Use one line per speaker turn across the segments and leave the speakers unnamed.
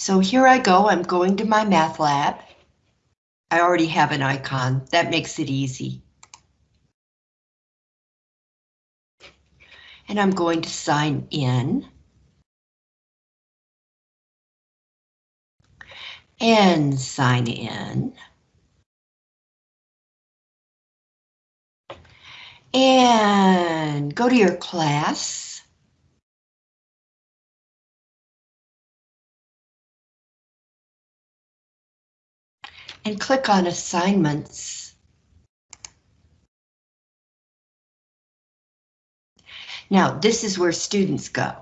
So here I go, I'm going to MyMathLab. I already have an icon, that makes it easy. And I'm going to sign in. And sign in. And go to your class. And click on assignments. Now, this is where students go.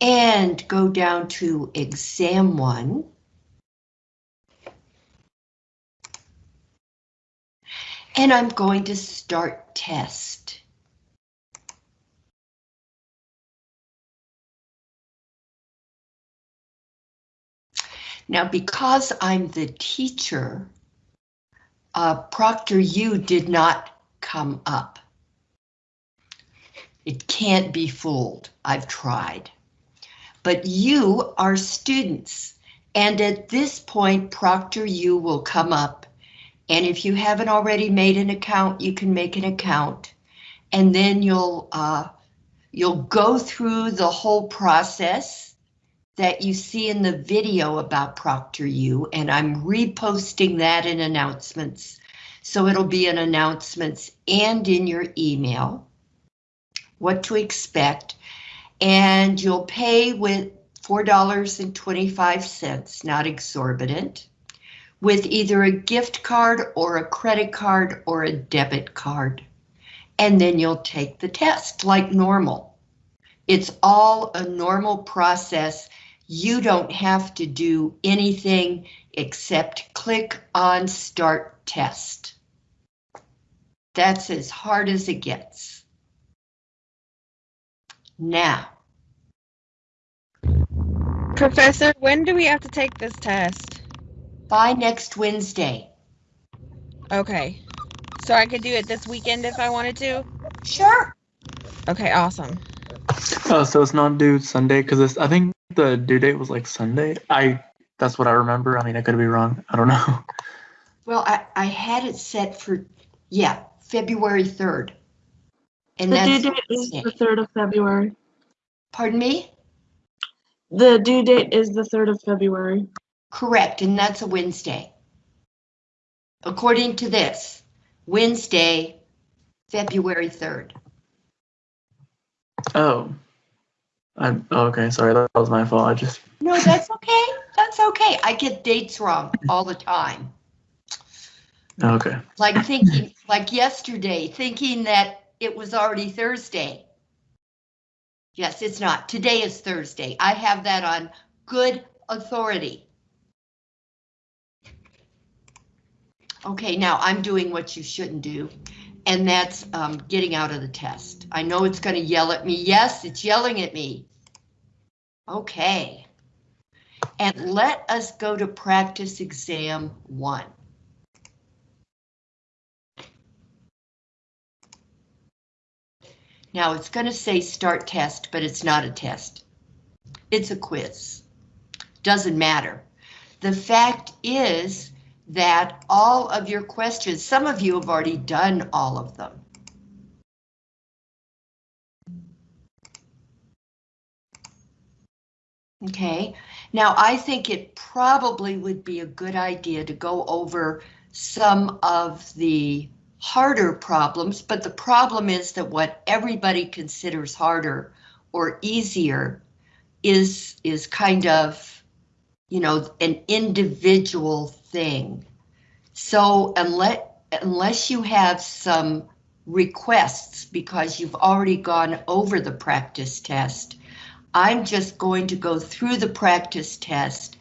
And go down to exam one. And I'm going to start test. Now, because I'm the teacher, uh, ProctorU did not come up. It can't be fooled. I've tried. But you are students, and at this point, ProctorU will come up and if you haven't already made an account, you can make an account. And then you'll uh, you'll go through the whole process that you see in the video about ProctorU, and I'm reposting that in announcements. So it'll be in announcements and in your email, what to expect. And you'll pay with $4.25, not exorbitant with either a gift card or a credit card or a debit card. And then you'll take the test like normal. It's all a normal process. You don't have to do anything except click on start test. That's as hard as it gets. Now.
Professor, when do we have to take this test?
by next Wednesday.
Okay. So I could do it this weekend if I wanted to?
Sure.
Okay, awesome.
Oh, so it's not due Sunday because I think the due date was like Sunday. I that's what I remember. I mean, I could be wrong. I don't know.
Well, I I had it set for yeah February third.
And the due date is the third of February.
Pardon me.
The due date is the third of February.
Correct, and that's a Wednesday. According to this, Wednesday, February 3rd.
Oh. I'm oh, okay, sorry, that was my fault. I just
No, that's okay. That's okay. I get dates wrong all the time.
Oh, okay.
Like thinking like yesterday, thinking that it was already Thursday. Yes, it's not. Today is Thursday. I have that on good authority. Okay, now I'm doing what you shouldn't do, and that's um, getting out of the test. I know it's going to yell at me. Yes, it's yelling at me. Okay. And let us go to practice exam one. Now it's going to say start test, but it's not a test. It's a quiz. Doesn't matter. The fact is that all of your questions, some of you have already done all of them. Okay, now I think it probably would be a good idea to go over some of the harder problems, but the problem is that what everybody considers harder or easier is, is kind of, you know, an individual thing. So unless, unless you have some requests because you've already gone over the practice test, I'm just going to go through the practice test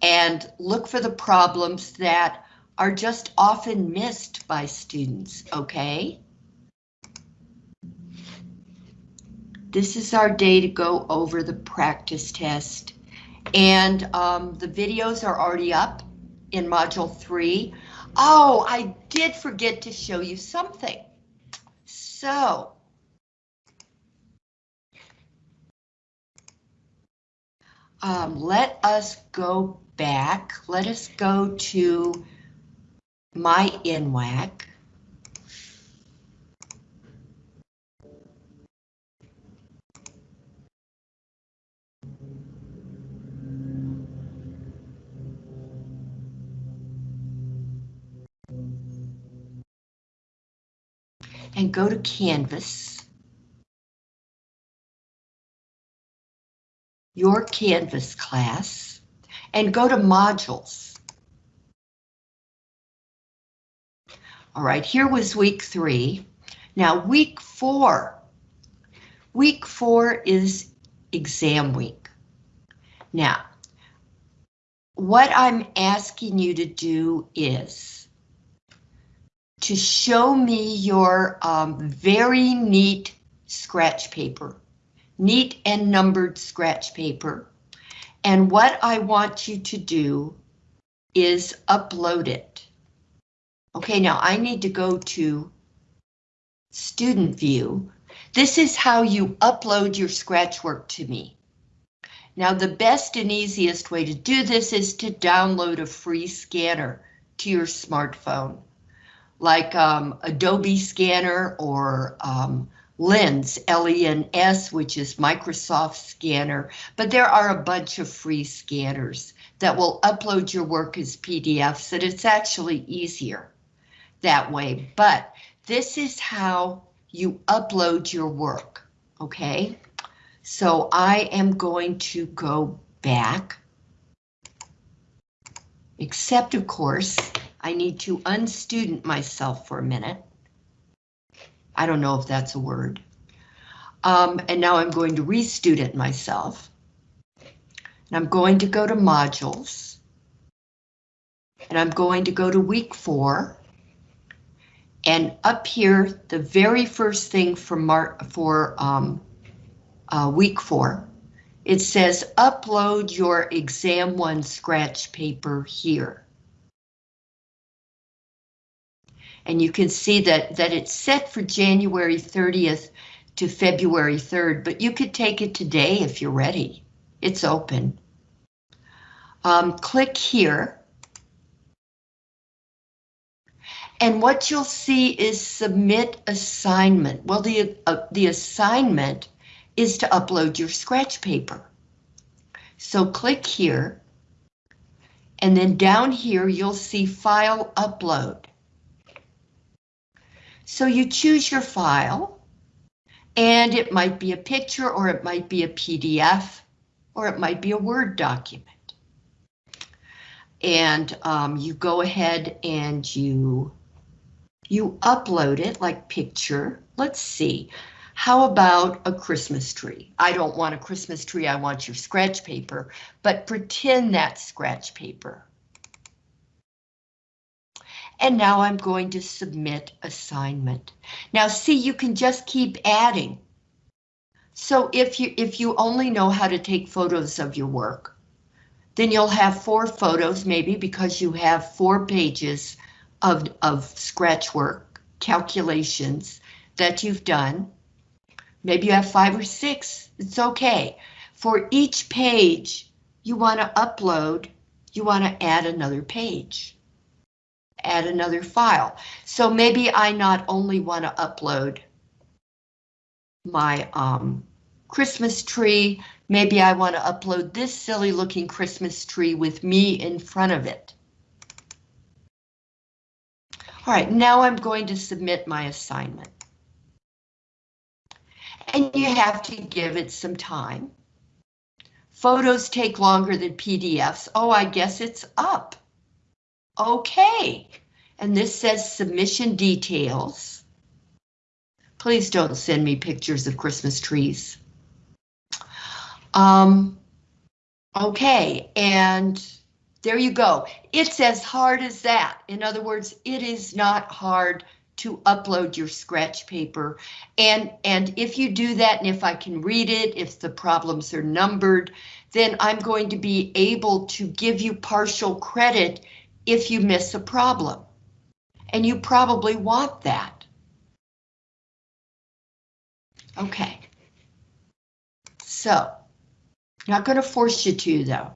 and look for the problems that are just often missed by students, okay? This is our day to go over the practice test. And um, the videos are already up in module three. Oh, I did forget to show you something. So. um, let us go back. Let us go to my NWACC. And go to Canvas. Your Canvas class and go to modules. All right, here was week three. Now week four. Week four is exam week. Now, what I'm asking you to do is to show me your um, very neat scratch paper, neat and numbered scratch paper. And what I want you to do is upload it. Okay, now I need to go to student view. This is how you upload your scratch work to me. Now the best and easiest way to do this is to download a free scanner to your smartphone, like um, Adobe Scanner or um, Lens, L-E-N-S, which is Microsoft Scanner, but there are a bunch of free scanners that will upload your work as PDFs, and it's actually easier that way. But this is how you upload your work, okay? So I am going to go back, except of course, I need to unstudent myself for a minute. I don't know if that's a word. Um, and now I'm going to restudent myself. And I'm going to go to modules. And I'm going to go to week four. And up here, the very first thing for Mar for um, uh, week four, it says upload your exam one scratch paper here. And you can see that, that it's set for January 30th to February 3rd, but you could take it today if you're ready. It's open. Um, click here. And what you'll see is submit assignment. Well, the, uh, the assignment is to upload your scratch paper. So click here. And then down here, you'll see file upload. So you choose your file, and it might be a picture, or it might be a PDF, or it might be a Word document. And um, you go ahead and you, you upload it like picture. Let's see. How about a Christmas tree? I don't want a Christmas tree, I want your scratch paper, but pretend that scratch paper. And now I'm going to submit assignment. Now see, you can just keep adding. So if you if you only know how to take photos of your work, then you'll have four photos maybe because you have four pages of, of scratch work calculations that you've done. Maybe you have five or six, it's okay. For each page you want to upload, you want to add another page add another file. So maybe I not only want to upload my um, Christmas tree, maybe I want to upload this silly looking Christmas tree with me in front of it. All right, now I'm going to submit my assignment. And you have to give it some time. Photos take longer than PDFs. Oh, I guess it's up. Okay, and this says submission details. Please don't send me pictures of Christmas trees. Um, okay, and there you go. It's as hard as that. In other words, it is not hard to upload your scratch paper. And, and if you do that, and if I can read it, if the problems are numbered, then I'm going to be able to give you partial credit if you miss a problem. And you probably want that. Okay. So Not going to force you to, though.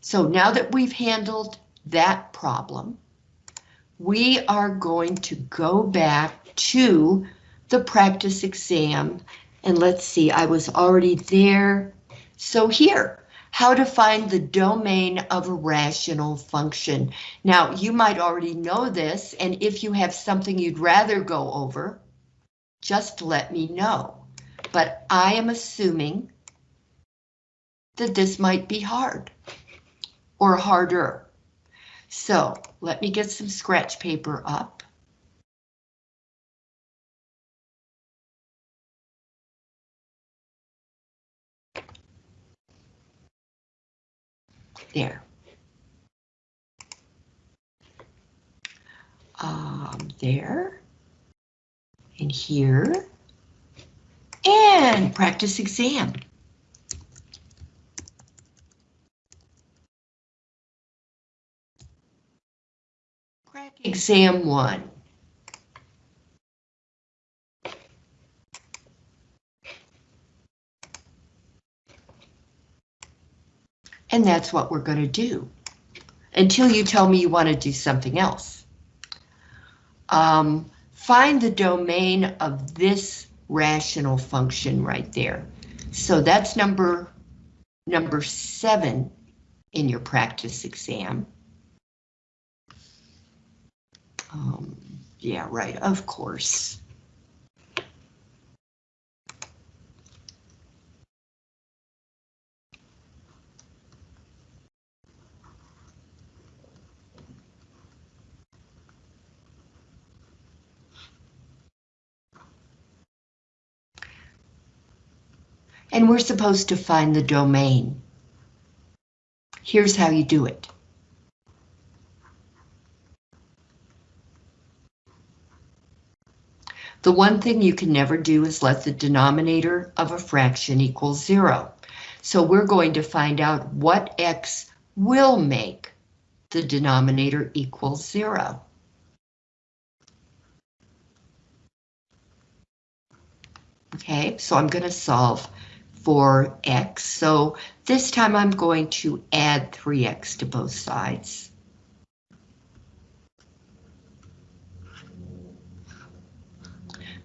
So now that we've handled that problem, we are going to go back to the practice exam. And let's see, I was already there. So here, how to find the domain of a rational function. Now, you might already know this, and if you have something you'd rather go over, just let me know. But I am assuming that this might be hard or harder. So let me get some scratch paper up. There. Um, there. And here. And practice exam. Crack exam one. And that's what we're going to do until you tell me you want to do something else. Um, find the domain of this rational function right there. So that's number number seven in your practice exam. Um, yeah, right, of course. And we're supposed to find the domain. Here's how you do it. The one thing you can never do is let the denominator of a fraction equal zero. So we're going to find out what x will make the denominator equal zero. Okay, so I'm going to solve for x. So this time I'm going to add 3x to both sides.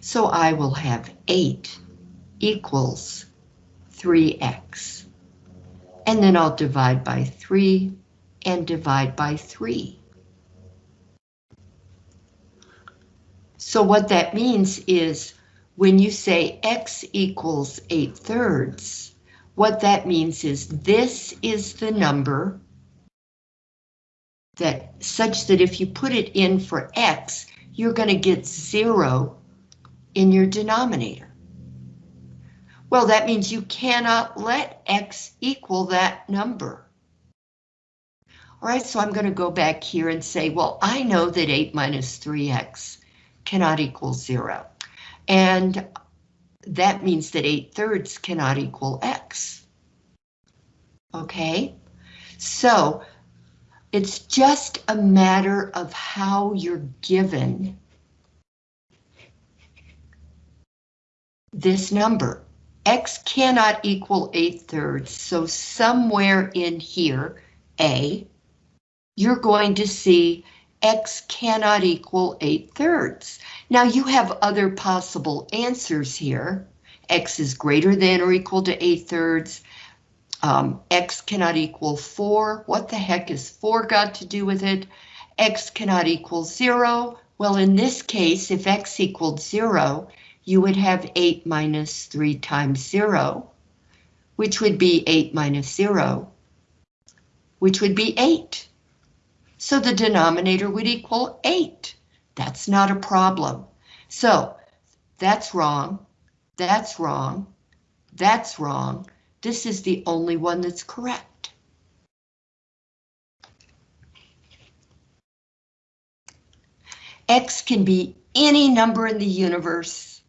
So I will have 8 equals 3x. And then I'll divide by 3 and divide by 3. So what that means is when you say x equals 8 thirds, what that means is this is the number that such that if you put it in for x, you're going to get 0 in your denominator. Well, that means you cannot let x equal that number. All right, so I'm going to go back here and say, well, I know that 8 minus 3x cannot equal 0. And that means that 8 thirds cannot equal x. Okay, so it's just a matter of how you're given this number. X cannot equal 8 thirds, so somewhere in here, A, you're going to see X cannot equal 8 thirds. Now you have other possible answers here. X is greater than or equal to 8 thirds. Um, X cannot equal 4. What the heck is 4 got to do with it? X cannot equal 0. Well, in this case, if X equaled 0, you would have 8 minus 3 times 0, which would be 8 minus 0, which would be 8. So the denominator would equal 8. That's not a problem. So that's wrong, that's wrong, that's wrong. This is the only one that's correct. X can be any number in the universe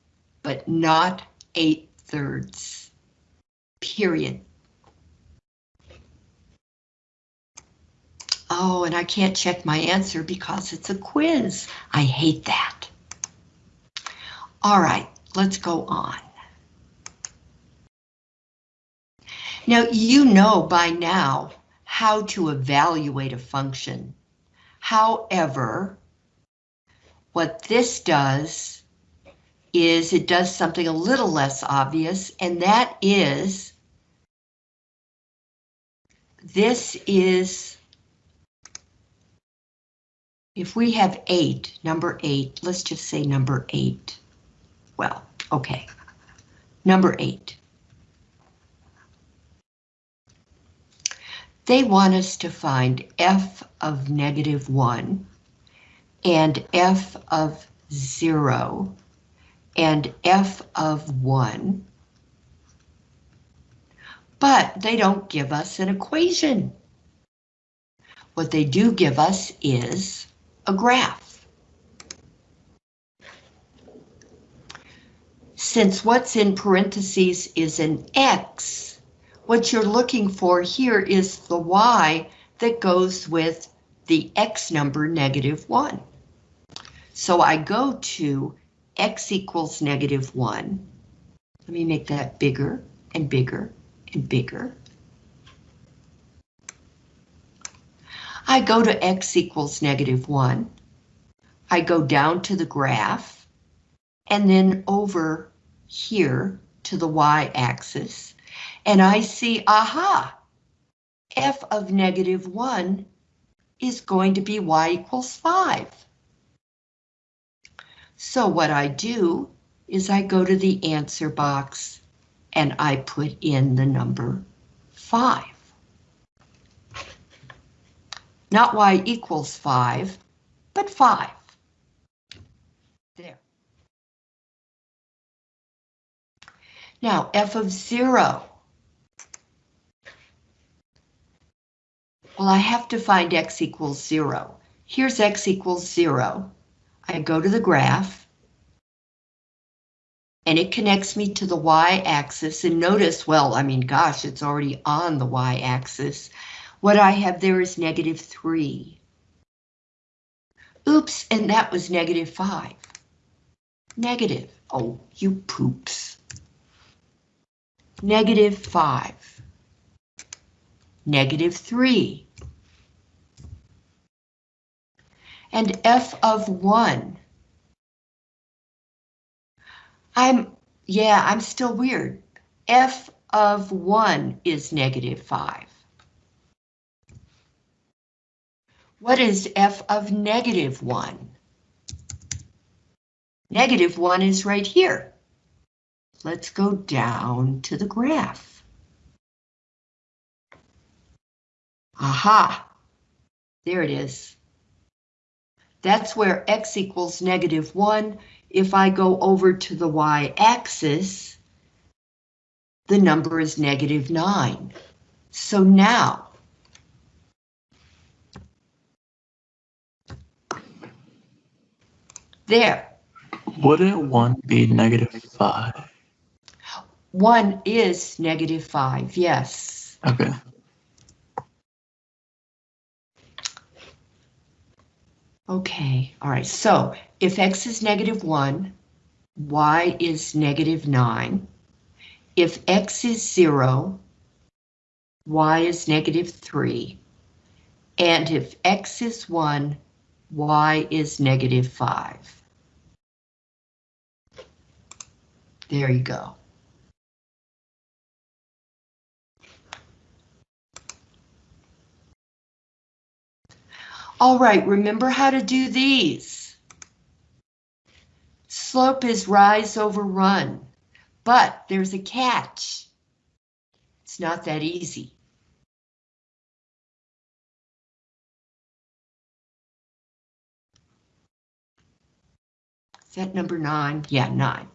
but not 8 thirds. Period. Oh, and I can't check my answer because it's a quiz. I hate that. All right, let's go on. Now, you know by now how to evaluate a function. However, what this does is it does something a little less obvious, and that is this is if we have eight, number eight, let's just say number eight. Well, okay, number eight. They want us to find f of negative one and f of zero and f of one. But they don't give us an equation. What they do give us is a graph. Since what's in parentheses is an X, what you're looking for here is the Y that goes with the X number negative one. So I go to X equals negative one. Let me make that bigger and bigger and bigger. I go to x equals negative 1. I go down to the graph, and then over here to the y-axis, and I see, aha, f of negative 1 is going to be y equals 5. So what I do is I go to the answer box and I put in the number 5. Not y equals 5, but 5. There. Now, f of 0. Well, I have to find x equals 0. Here's x equals 0. I go to the graph, and it connects me to the y-axis, and notice, well, I mean, gosh, it's already on the y-axis. What I have there is negative 3. Oops, and that was negative 5. Negative. Oh, you poops. Negative 5. Negative 3. And f of 1. I'm, yeah, I'm still weird. f of 1 is negative 5. What is f of negative 1? Negative 1 is right here. Let's go down to the graph. Aha! There it is. That's where x equals negative 1. If I go over to the y-axis, the number is negative 9. So now, There,
Wouldn't one be negative five?
one is negative five, yes.
Okay.
Okay, all right, so if x is negative one, y is negative nine. If x is zero, y is negative three. And if x is one, y is negative five. There you go. All right, remember how to do these. Slope is rise over run, but there's a catch. It's not that easy. Is that number nine? Yeah, nine.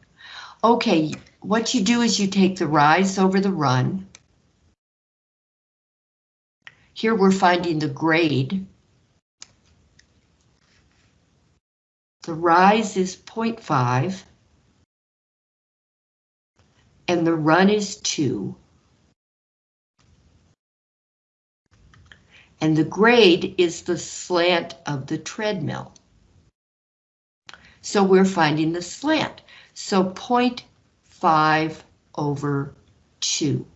Okay, what you do is you take the rise over the run. Here we're finding the grade. The rise is 0.5. And the run is 2. And the grade is the slant of the treadmill. So we're finding the slant. So 0.5 over 2.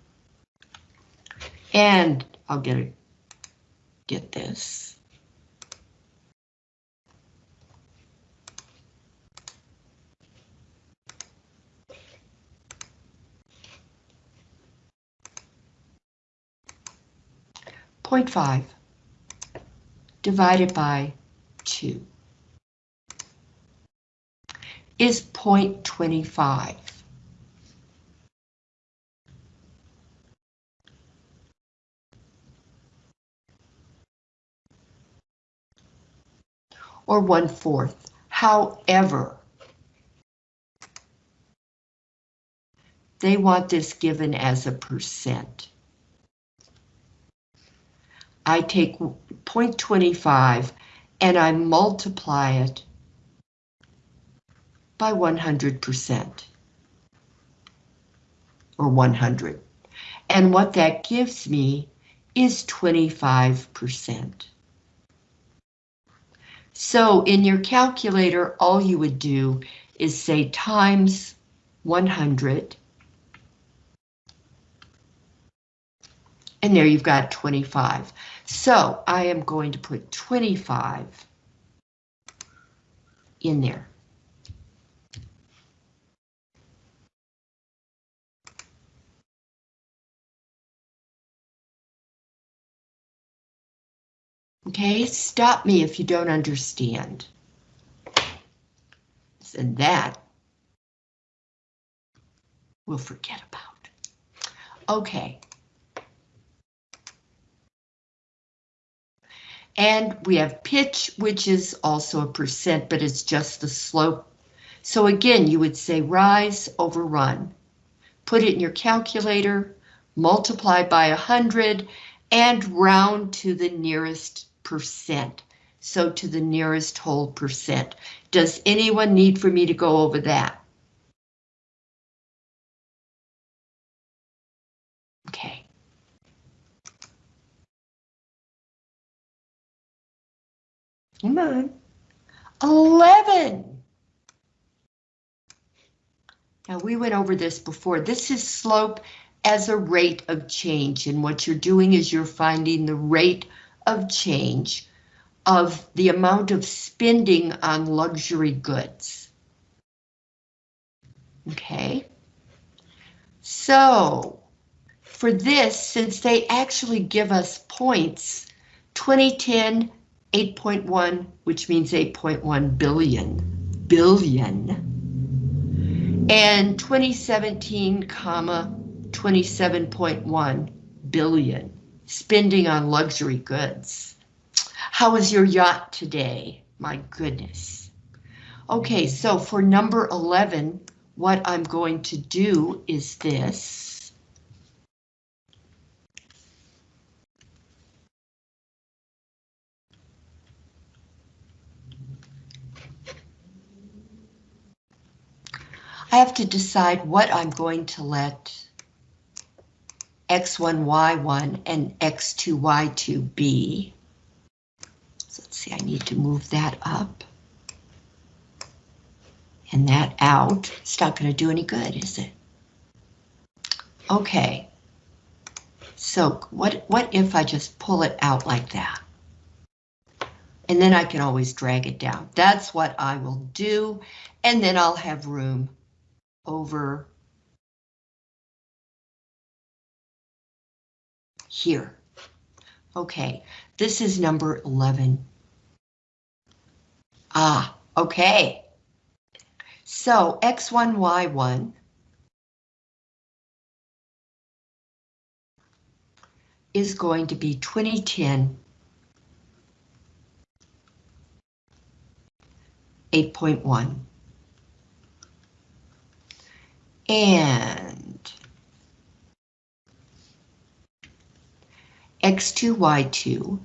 And I'll get a, get this. Point 0.5 divided by two is point twenty-five. or one-fourth. However, they want this given as a percent. I take 0.25 and I multiply it by 100%. Or 100. And what that gives me is 25%. So in your calculator, all you would do is say times 100. And there you've got 25. So I am going to put 25 in there. Okay, stop me if you don't understand. And that we'll forget about. Okay. And we have pitch, which is also a percent, but it's just the slope. So again, you would say rise over run. Put it in your calculator, multiply by 100, and round to the nearest percent. So to the nearest whole percent. Does anyone need for me to go over that? Okay. Come on. 11. Now we went over this before. This is slope as a rate of change. And what you're doing is you're finding the rate of change of the amount of spending on luxury goods. Okay. So for this, since they actually give us points, 2010, 8.1, which means 8.1 billion, billion. And 2017, comma, 27.1 billion spending on luxury goods. How was your yacht today? My goodness. Okay, so for number 11, what I'm going to do is this. I have to decide what I'm going to let x1, y1, and X2, Y2B. So let's see, I need to move that up. And that out. It's not going to do any good, is it? Okay. So what, what if I just pull it out like that? And then I can always drag it down. That's what I will do. And then I'll have room over here. Okay, this is number 11. Ah, okay. So X1, Y1 is going to be 2010 8.1. And x2, y2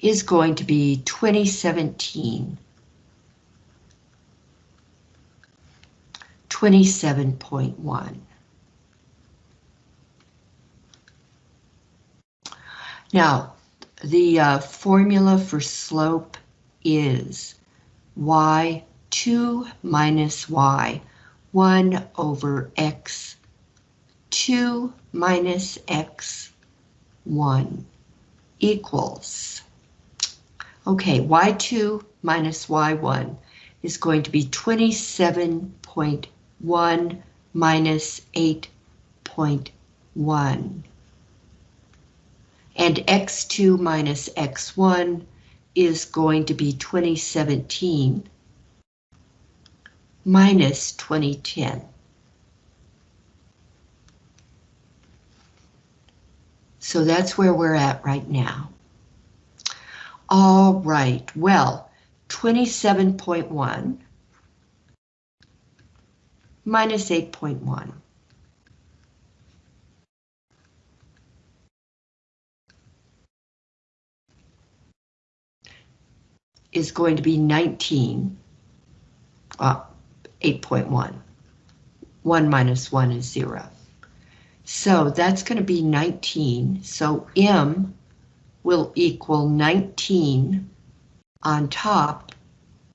is going to be 2017. 27.1. Now, the uh, formula for slope is y2 minus y 1 over x2 minus x1 equals, okay, y2 minus y1 is going to be 27.1 minus 8.1. And x2 minus x1 is going to be 2017 minus 2010. So that's where we're at right now. All right, well, 27.1 minus 8.1. is going to be 19, uh, 8.1. 1 minus 1 is 0. So that's going to be 19. So M will equal 19 on top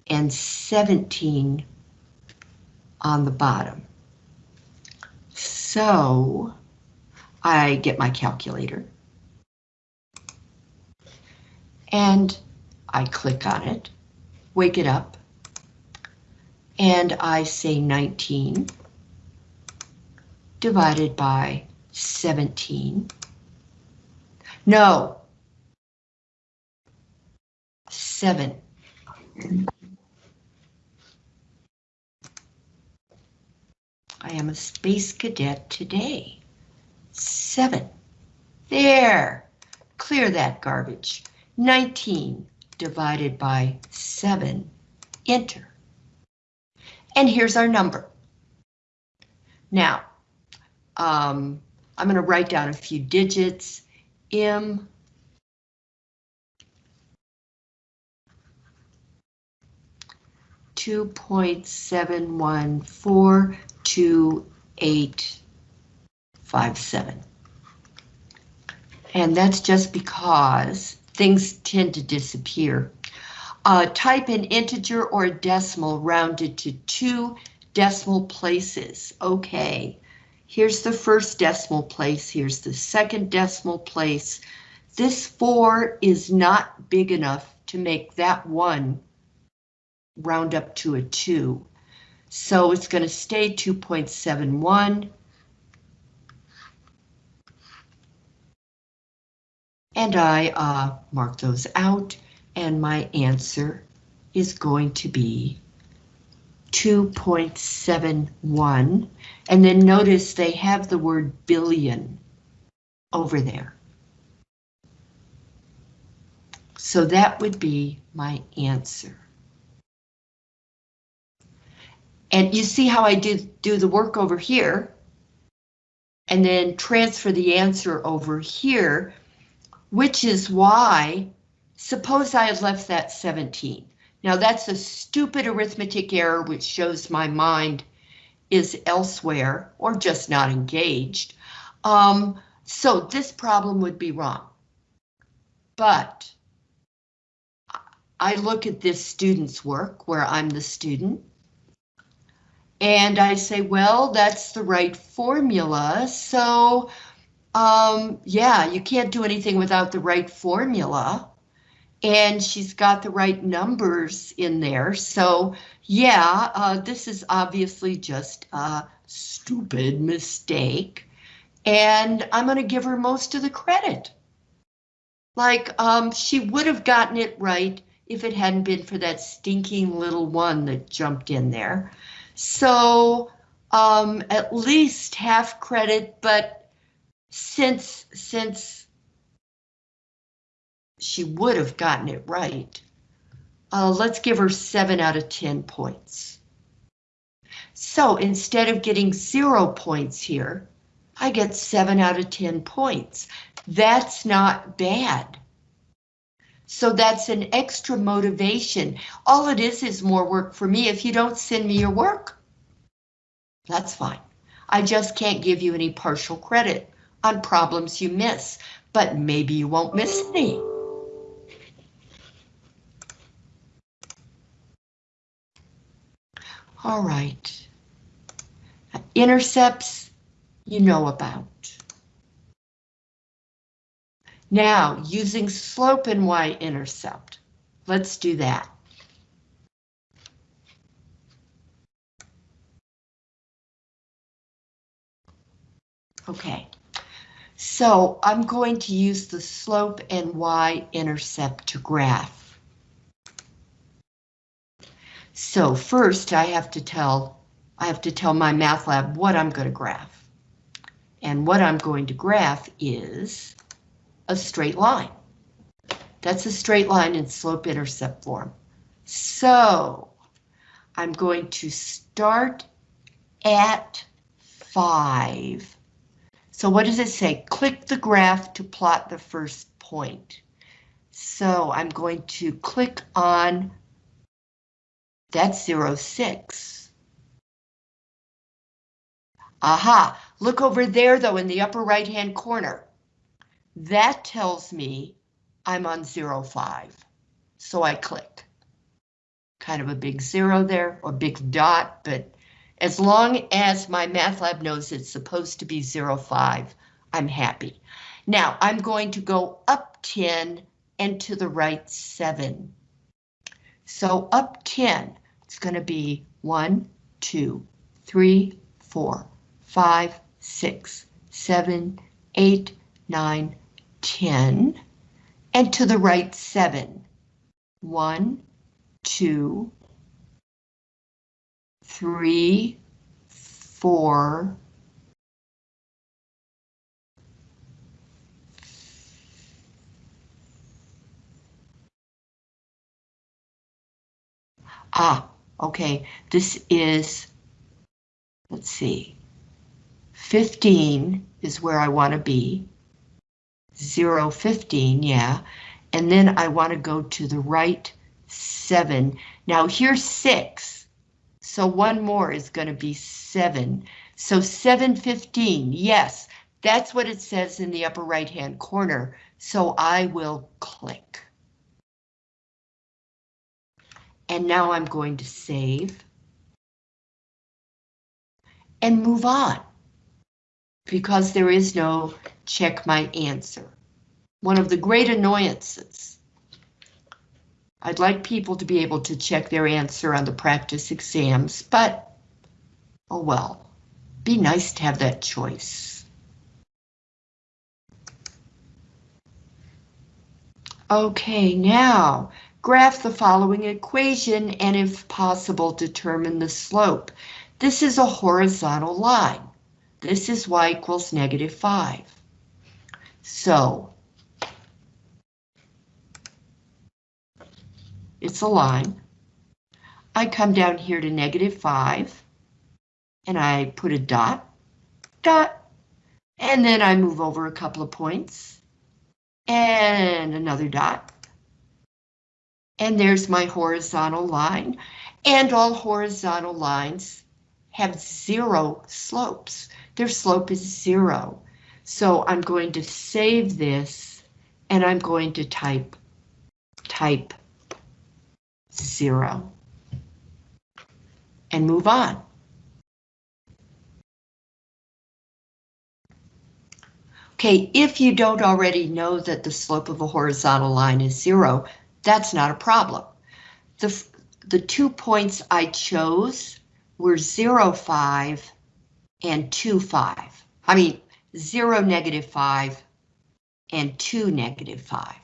and 17 on the bottom. So I get my calculator. And I click on it, wake it up, and I say 19 divided by 17. No. 7. I am a space cadet today. 7. There. Clear that garbage. 19 divided by 7, enter. And here's our number. Now, um, I'm going to write down a few digits. M two point seven one four two eight five seven. And that's just because things tend to disappear. Uh, type an integer or a decimal rounded to two decimal places. Okay, here's the first decimal place, here's the second decimal place. This four is not big enough to make that one round up to a two. So it's going to stay 2.71. And I uh, mark those out, and my answer is going to be 2.71. And then notice they have the word billion over there. So that would be my answer. And you see how I do, do the work over here, and then transfer the answer over here which is why, suppose I had left that 17. Now that's a stupid arithmetic error which shows my mind is elsewhere or just not engaged. Um, so this problem would be wrong. But I look at this student's work where I'm the student and I say, well, that's the right formula. So um, yeah, you can't do anything without the right formula. And she's got the right numbers in there. So yeah, uh, this is obviously just a stupid mistake. And I'm going to give her most of the credit. Like, um, she would have gotten it right if it hadn't been for that stinking little one that jumped in there. So um, at least half credit, but since since she would have gotten it right, uh, let's give her 7 out of 10 points. So instead of getting zero points here, I get 7 out of 10 points. That's not bad. So that's an extra motivation. All it is is more work for me if you don't send me your work. That's fine. I just can't give you any partial credit on problems you miss, but maybe you won't miss any. All right. Intercepts, you know about. Now, using slope and y-intercept. Let's do that. Okay, so I'm going to use the slope and y-intercept to graph. So first I have to tell, I have to tell MyMathLab what I'm going to graph. And what I'm going to graph is a straight line. That's a straight line in slope-intercept form. So I'm going to start at 5. So what does it say? Click the graph to plot the first point. So I'm going to click on that's 0, 6. Aha, look over there though in the upper right hand corner. That tells me I'm on 0, 5. So I click. Kind of a big zero there or big dot, but as long as MyMathLab knows it's supposed to be 0, 05, I'm happy. Now I'm going to go up 10 and to the right 7. So up 10, it's going to be 1, 2, 3, 4, 5, 6, 7, 8, 9, 10. And to the right 7. 1, 2, three, four, Ah, okay, this is, let's see, 15 is where I want to be. 0, 15, yeah. And then I want to go to the right 7. Now here's 6. So one more is going to be 7. So 715, yes, that's what it says in the upper right hand corner. So I will click. And now I'm going to save. And move on. Because there is no check my answer. One of the great annoyances I'd like people to be able to check their answer on the practice exams, but oh well, be nice to have that choice. Okay, now graph the following equation and if possible determine the slope. This is a horizontal line. This is y equals negative 5. So it's a line. I come down here to negative 5, and I put a dot, dot, and then I move over a couple of points, and another dot. And there's my horizontal line, and all horizontal lines have zero slopes. Their slope is zero. So I'm going to save this, and I'm going to type, type zero. And move on. Okay, if you don't already know that the slope of a horizontal line is zero, that's not a problem. The, the two points I chose were 0, 5 and 2, 5. I mean, 0, negative 5 and 2, negative 5.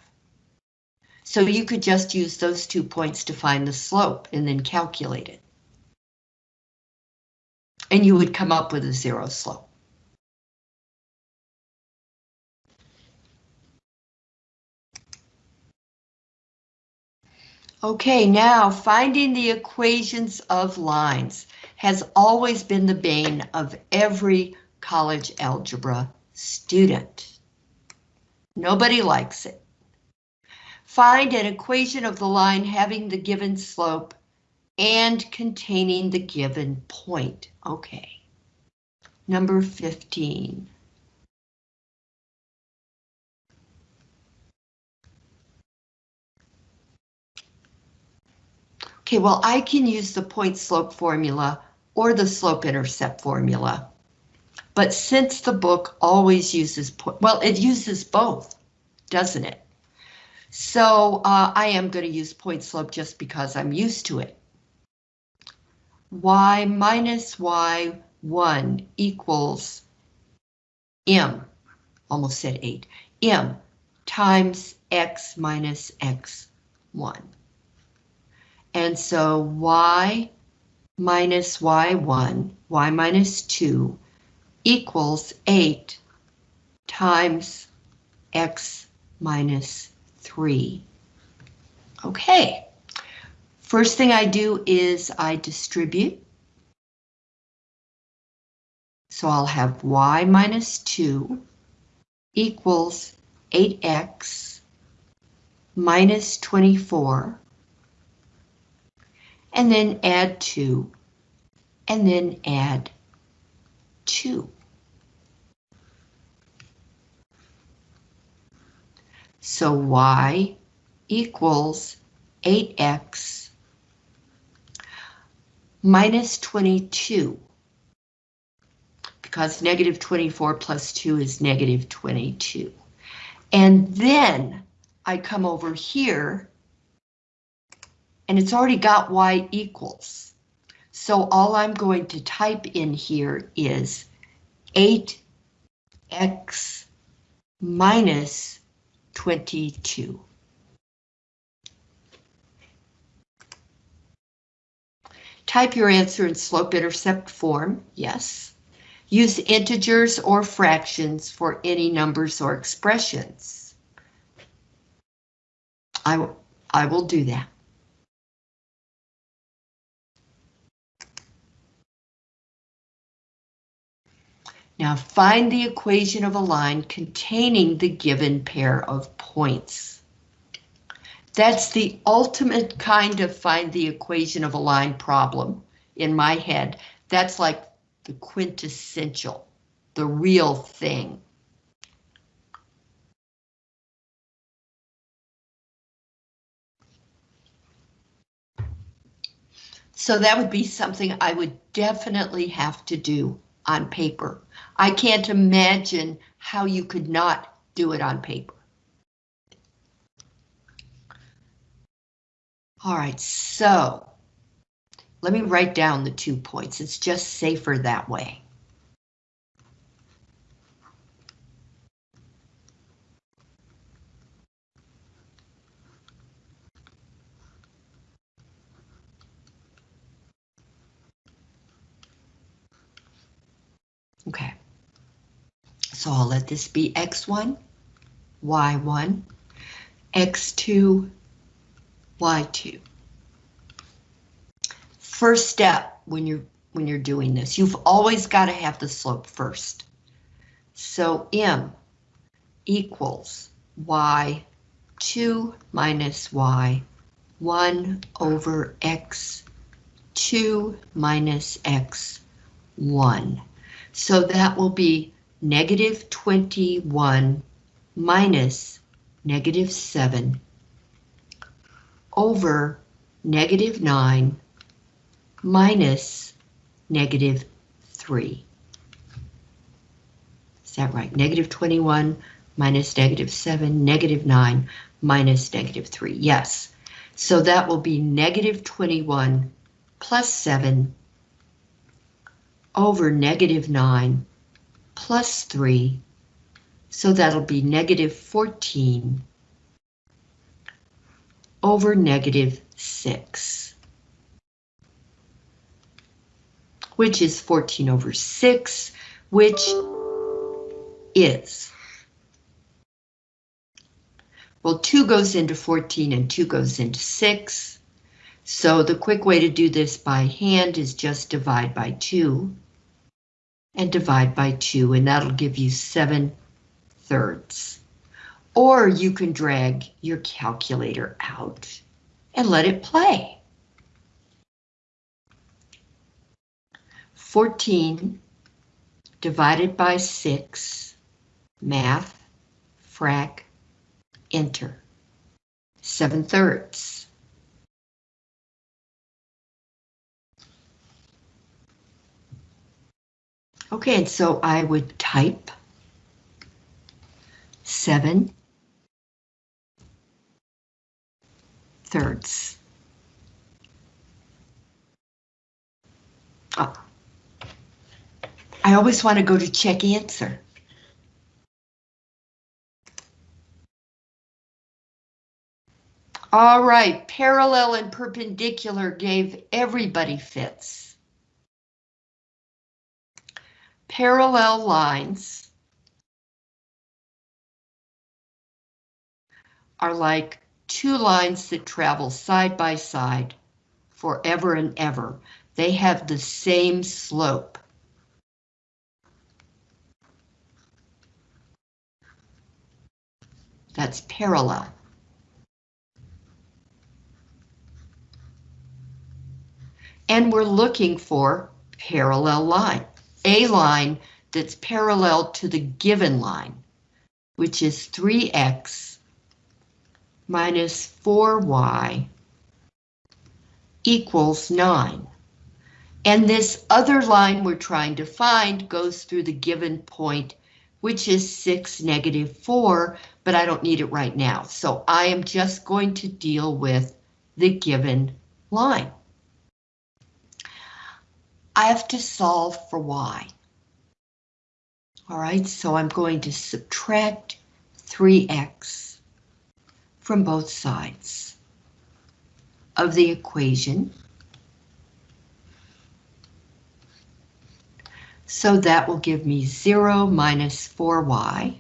So you could just use those two points to find the slope and then calculate it. And you would come up with a zero slope. Okay, now finding the equations of lines has always been the bane of every college algebra student. Nobody likes it. Find an equation of the line having the given slope and containing the given point. Okay. Number 15. Okay, well, I can use the point slope formula or the slope intercept formula. But since the book always uses, well, it uses both, doesn't it? So uh, I am going to use point slope just because I'm used to it. y minus y1 equals m, almost said 8, m times x minus x1. And so y minus y1, y minus 2 equals 8 times x minus 3. Okay. First thing I do is I distribute. So I'll have y minus 2 equals 8x minus 24 and then add 2 and then add 2. So y equals 8x minus 22. Because negative 24 plus 2 is negative 22. And then I come over here and it's already got y equals. So all I'm going to type in here is 8x minus 22. Type your answer in slope-intercept form, yes. Use integers or fractions for any numbers or expressions. I, I will do that. Now find the equation of a line containing the given pair of points. That's the ultimate kind of find the equation of a line problem in my head. That's like the quintessential, the real thing. So that would be something I would definitely have to do on paper. I can't imagine how you could not do it on paper. All right, so let me write down the two points. It's just safer that way. Okay. So I'll let this be x1, y1, x2, y2. First step when you're when you're doing this, you've always got to have the slope first. So m equals y2 minus y 1 over x2 minus x1. So that will be negative 21 minus negative 7 over negative 9 minus negative 3. Is that right? Negative 21 minus negative 7, negative 9 minus negative 3. Yes. So that will be negative 21 plus 7 over negative 9 plus 3. So that'll be negative 14 over negative 6. Which is 14 over 6, which is. Well, 2 goes into 14 and 2 goes into 6. So the quick way to do this by hand is just divide by 2 and divide by 2, and that'll give you 7 thirds. Or you can drag your calculator out and let it play. 14 divided by 6, math, frac, enter. 7 thirds. Okay, and so I would type seven thirds. Oh. I always want to go to check answer. All right, parallel and perpendicular gave everybody fits. Parallel lines are like two lines that travel side by side forever and ever. They have the same slope. That's parallel. And we're looking for parallel line, a line that's parallel to the given line, which is 3x minus 4y equals 9. And this other line we're trying to find goes through the given point, which is 6, negative 4, but I don't need it right now. So I am just going to deal with the given line. I have to solve for y. All right, so I'm going to subtract 3x from both sides of the equation. So that will give me 0 minus 4y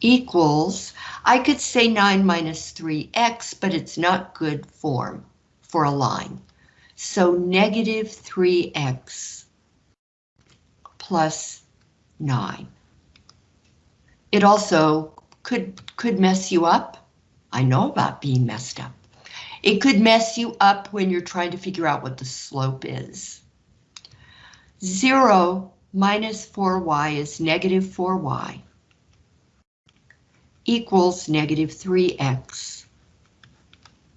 equals, I could say 9 minus 3x, but it's not good form for a line. So negative 3x plus 9. It also could, could mess you up. I know about being messed up. It could mess you up when you're trying to figure out what the slope is. 0 minus 4y is negative 4y equals negative 3x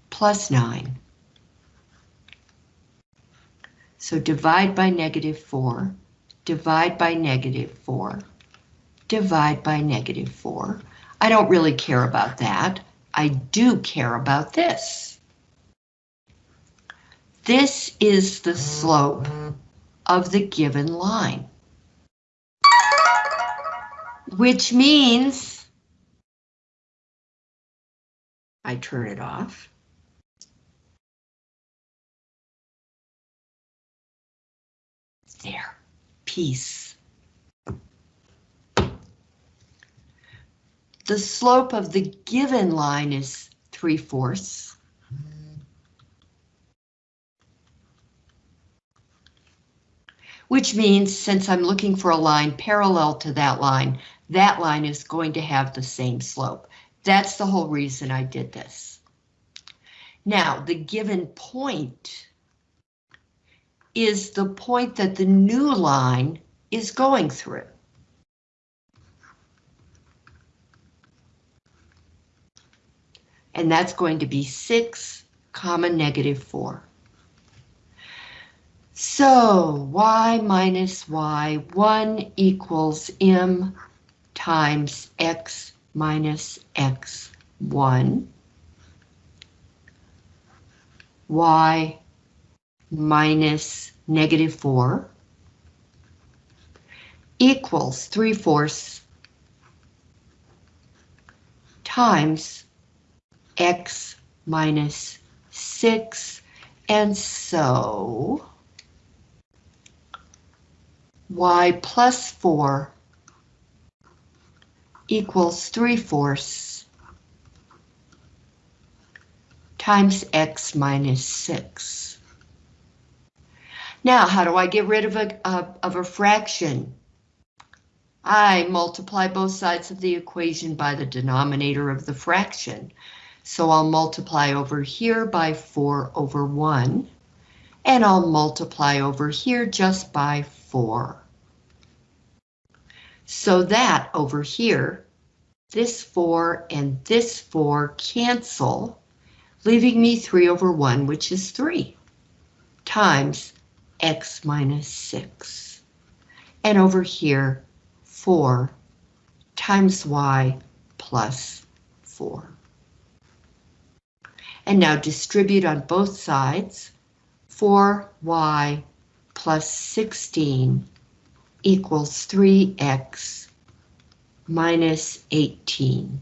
plus 9. So divide by negative 4, divide by negative 4, divide by negative 4. I don't really care about that. I do care about this. This is the slope of the given line. Which means I turn it off. There, peace. The slope of the given line is 3 fourths. Which means since I'm looking for a line parallel to that line, that line is going to have the same slope. That's the whole reason I did this. Now, the given point is the point that the new line is going through. And that's going to be 6 comma negative 4. So y minus y, 1 equals m times x minus x, 1. y minus negative 4 equals 3 fourths times x minus 6, and so y plus 4 equals 3 fourths times x minus 6. Now, how do I get rid of a, uh, of a fraction? I multiply both sides of the equation by the denominator of the fraction. So I'll multiply over here by 4 over 1, and I'll multiply over here just by 4. So that over here, this 4 and this 4 cancel, leaving me 3 over 1, which is 3, times x minus 6. And over here, 4 times y plus 4. And now distribute on both sides. 4y plus 16 equals 3x minus 18.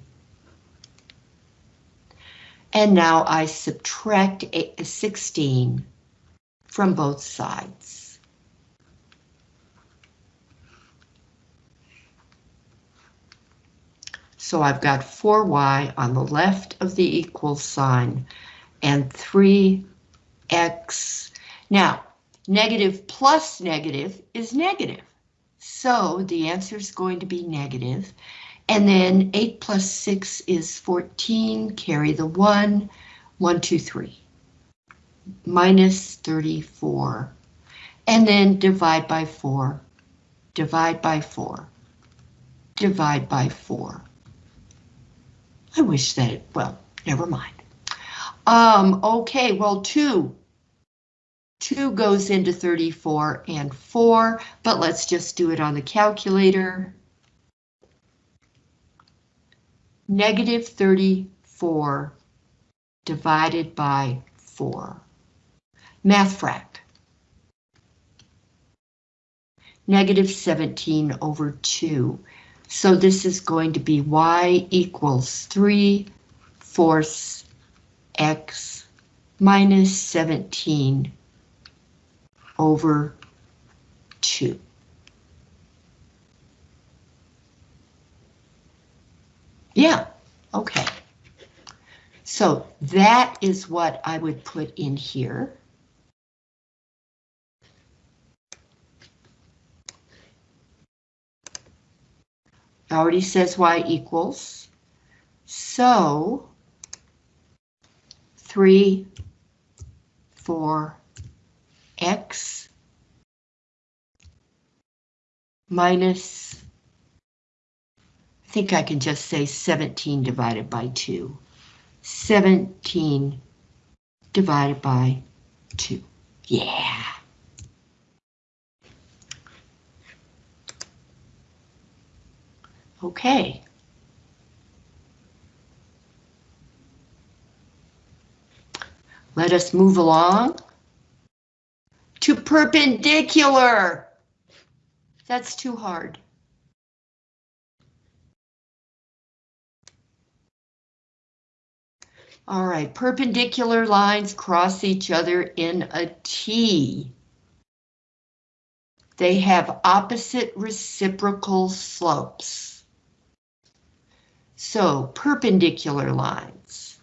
And now I subtract 16 from both sides. So I've got 4y on the left of the equal sign and 3x. Now, negative plus negative is negative. So the answer is going to be negative. And then 8 plus 6 is 14, carry the 1, 1, 2, 3. Minus 34. And then divide by 4, divide by 4, divide by 4. I wish that it, well, never mind. Um, okay, well, 2. 2 goes into 34 and 4, but let's just do it on the calculator. Negative 34 divided by 4. Math fract. Negative 17 over 2. So this is going to be y equals 3 fourths x minus 17 over 2. Yeah, okay. So that is what I would put in here. Already says y equals. So 3, 4, x minus, I think I can just say 17 divided by 2. 17 divided by 2. Yeah. Okay. Let us move along to perpendicular. That's too hard. All right, perpendicular lines cross each other in a T. They have opposite reciprocal slopes. So perpendicular lines.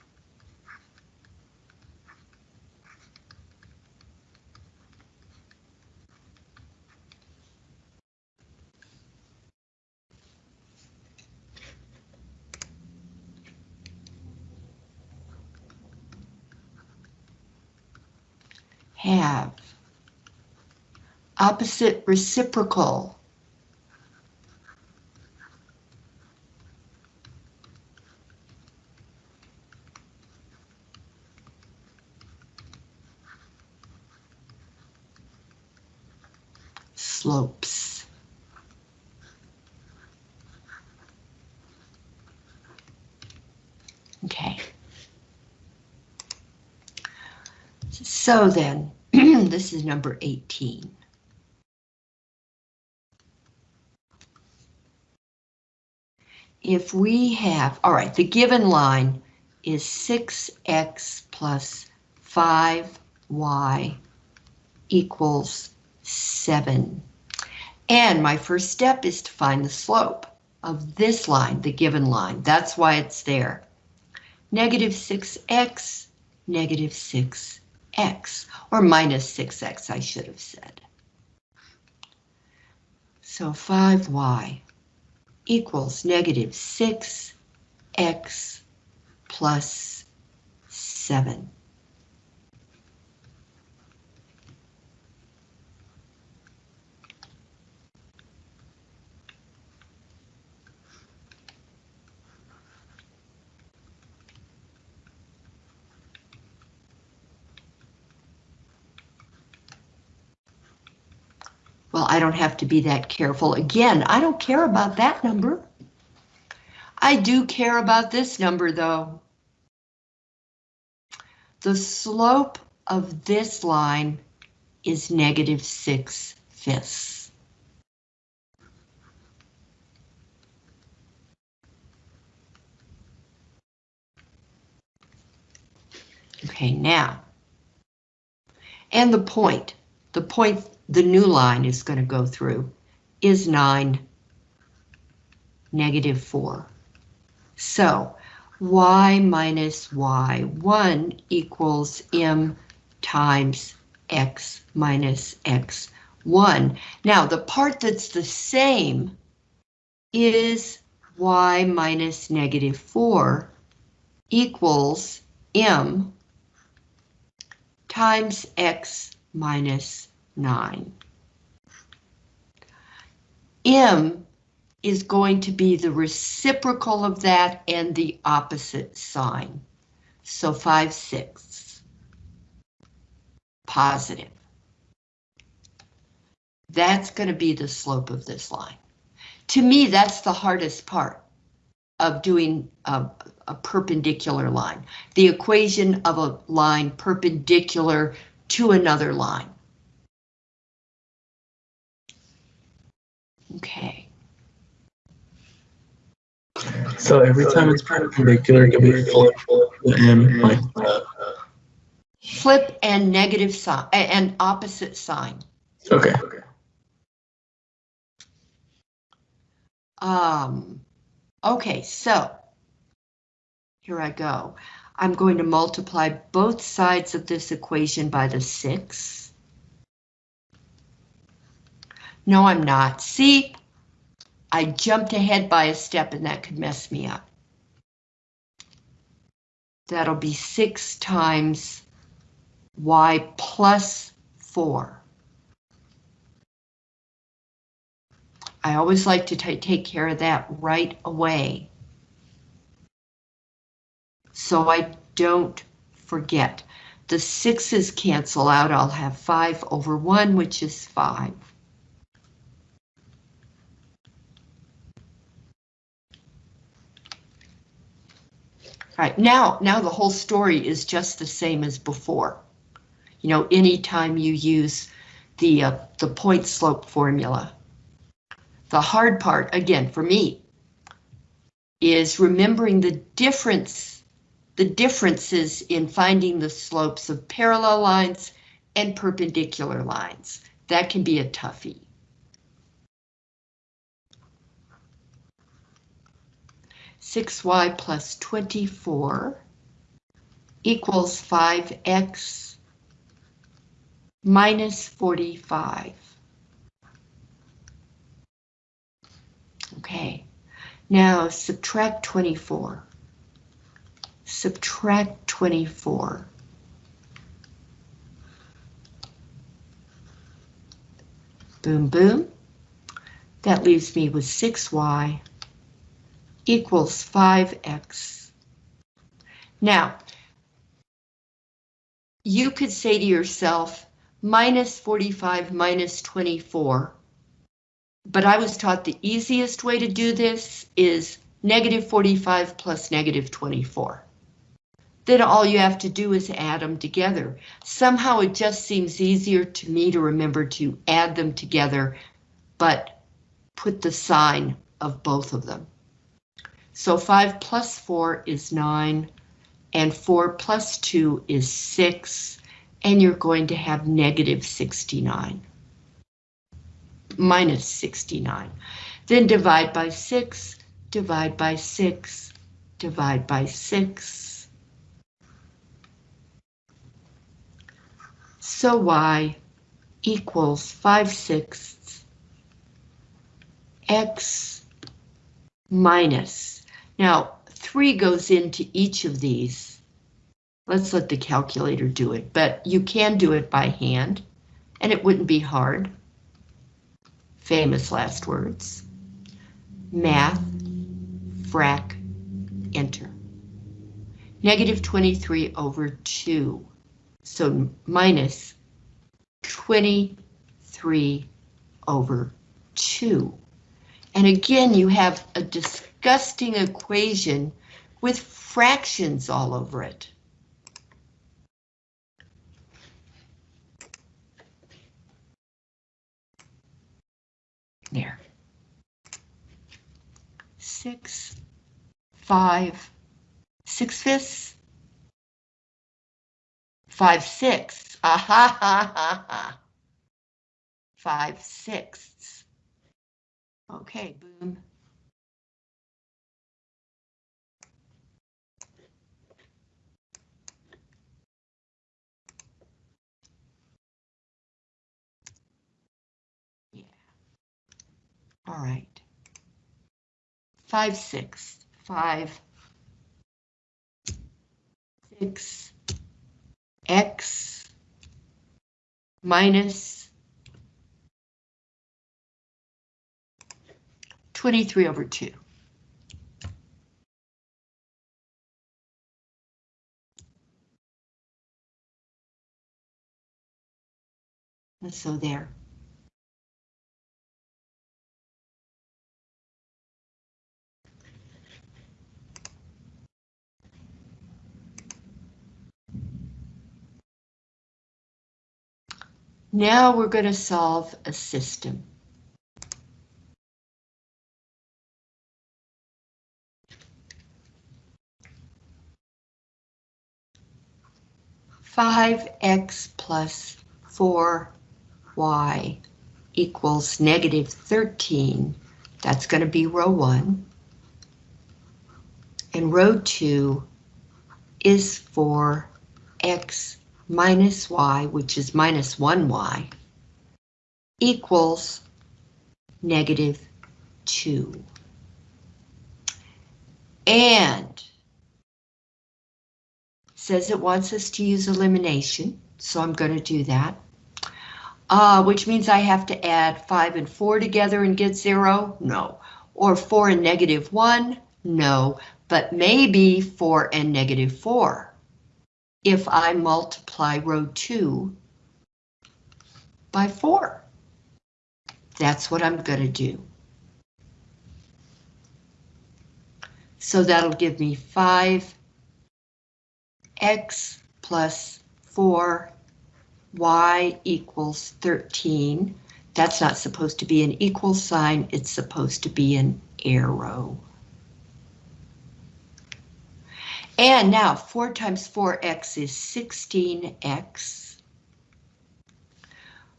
have opposite reciprocal slopes. Okay. So then, this is number 18. If we have, all right, the given line is 6x plus 5y equals 7. And my first step is to find the slope of this line, the given line. That's why it's there. Negative 6x, negative 6 x, or minus 6x, I should have said. So 5y equals negative 6x plus 7. Well, I don't have to be that careful. Again, I don't care about that number. I do care about this number, though. The slope of this line is negative 6 fifths. Okay, now. And the point, the point the new line is going to go through is 9, negative 4. So y minus y1 equals m times x minus x1. Now, the part that's the same is y minus negative 4 equals m times x minus 9. m is going to be the reciprocal of that and the opposite sign. So 5 sixths. Positive. That's going to be the slope of this line. To me, that's the hardest part of doing a, a perpendicular line. The equation of a line perpendicular to another line. Okay.
So every time it's perpendicular, it can be flip the m like that.
Flip and negative sign, and opposite sign.
Okay.
Um, okay, so here I go. I'm going to multiply both sides of this equation by the 6. No, I'm not. See, I jumped ahead by a step and that could mess me up. That'll be 6 times y plus 4. I always like to take care of that right away. So I don't forget. The sixes cancel out. I'll have 5 over 1, which is 5. Right, now, now the whole story is just the same as before. You know, anytime you use the, uh, the point slope formula. The hard part, again, for me, is remembering the difference, the differences in finding the slopes of parallel lines and perpendicular lines. That can be a toughie. Six y plus twenty-four equals five x minus forty-five. Okay, now subtract 24. Subtract 24. Boom, boom. That leaves me with 6y equals 5x. Now, you could say to yourself, minus 45 minus 24 but I was taught the easiest way to do this is negative 45 plus negative 24. Then all you have to do is add them together. Somehow it just seems easier to me to remember to add them together, but put the sign of both of them. So 5 plus 4 is 9, and 4 plus 2 is 6, and you're going to have negative 69 minus 69. Then divide by 6, divide by 6, divide by 6. So y equals 5 sixths x minus. Now, 3 goes into each of these. Let's let the calculator do it, but you can do it by hand, and it wouldn't be hard famous last words. Math, frac, enter. Negative 23 over 2, so minus 23 over 2. And again, you have a disgusting equation with fractions all over it. There. Six, five, six fifths, five sixths, ah ha ha ha ha. Five sixths. Okay, boom. All right. Five six, five, six, x minus 23 over 2. And so there. Now we're going to solve a system. Five x plus four y equals negative 13. That's going to be row one. And row two is for x minus y, which is minus 1y, equals negative 2. And says it wants us to use elimination, so I'm going to do that. Uh, which means I have to add 5 and 4 together and get 0? No. Or 4 and negative 1? No. But maybe 4 and negative 4 if I multiply row 2 by 4. That's what I'm going to do. So that'll give me 5 x plus 4 y equals 13. That's not supposed to be an equal sign, it's supposed to be an arrow. And now 4 times 4x is 16x.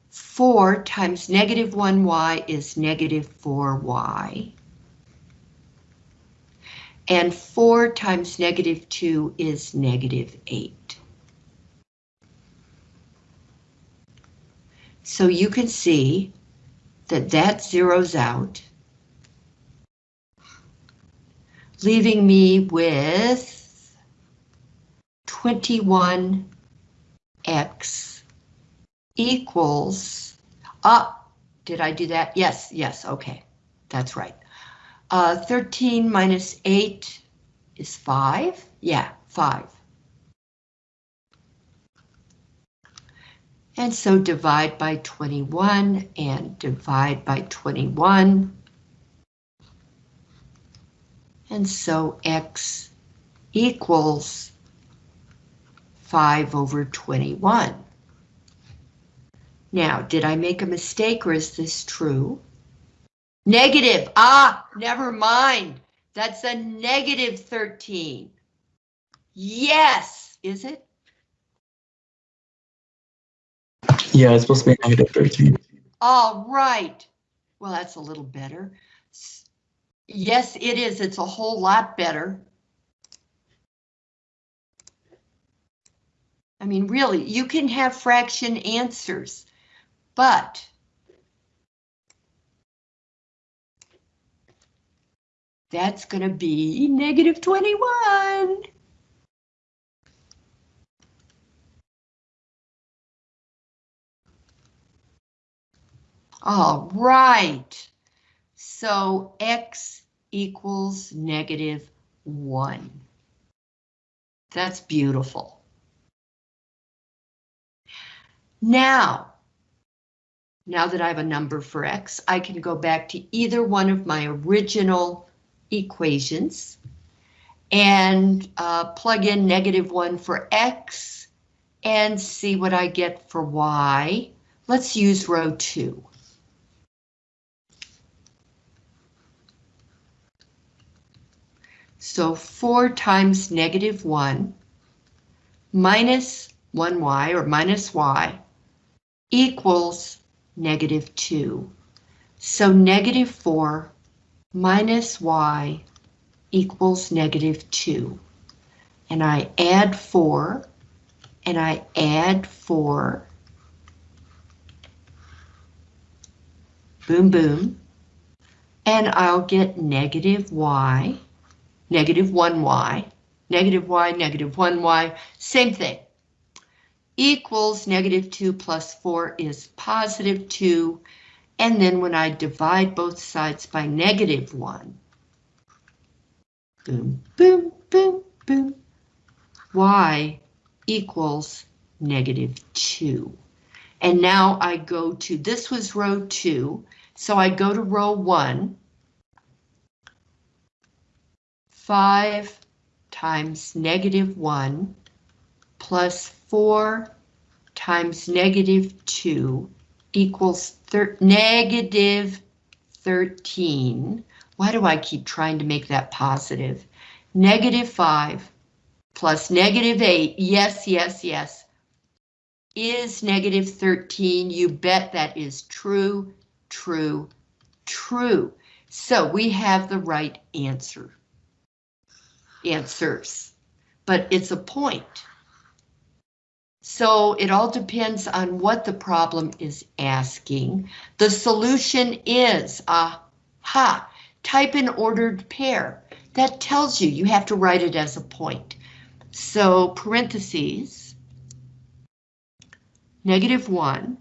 4 times negative 1y is negative 4y. And 4 times negative 2 is negative 8. So you can see that that zeroes out, leaving me with 21x equals, ah, did I do that? Yes, yes, okay, that's right. Uh, 13 minus 8 is 5, yeah, 5. And so divide by 21 and divide by 21. And so x equals 5 over 21. Now, did I make a mistake or is this true? Negative, ah, never mind. That's a negative 13. Yes, is it?
Yeah, it's supposed to be negative 13.
All right. Well, that's a little better. Yes, it is. It's a whole lot better. I mean, really, you can have fraction answers, but that's going to be negative 21. All right. So x equals negative 1. That's beautiful. Now, now that I have a number for x, I can go back to either one of my original equations and uh, plug in negative 1 for x and see what I get for y. Let's use row 2. So 4 times negative 1 minus 1y or minus y equals negative 2. So negative 4 minus y equals negative 2. And I add 4, and I add 4. Boom, boom. And I'll get negative y, negative 1y, negative y, negative 1y, same thing. Equals negative 2 plus 4 is positive 2. And then when I divide both sides by negative 1, boom, boom, boom, boom, y equals negative 2. And now I go to, this was row 2, so I go to row 1. 5 times negative 1 plus 4 times negative 2 equals negative 13. Why do I keep trying to make that positive? Negative 5 plus negative 8, yes, yes, yes, is negative 13. You bet that is true, true, true. So we have the right answer. Answers. But it's a point. So it all depends on what the problem is asking. The solution is, aha, type an ordered pair. That tells you you have to write it as a point. So parentheses, negative 1,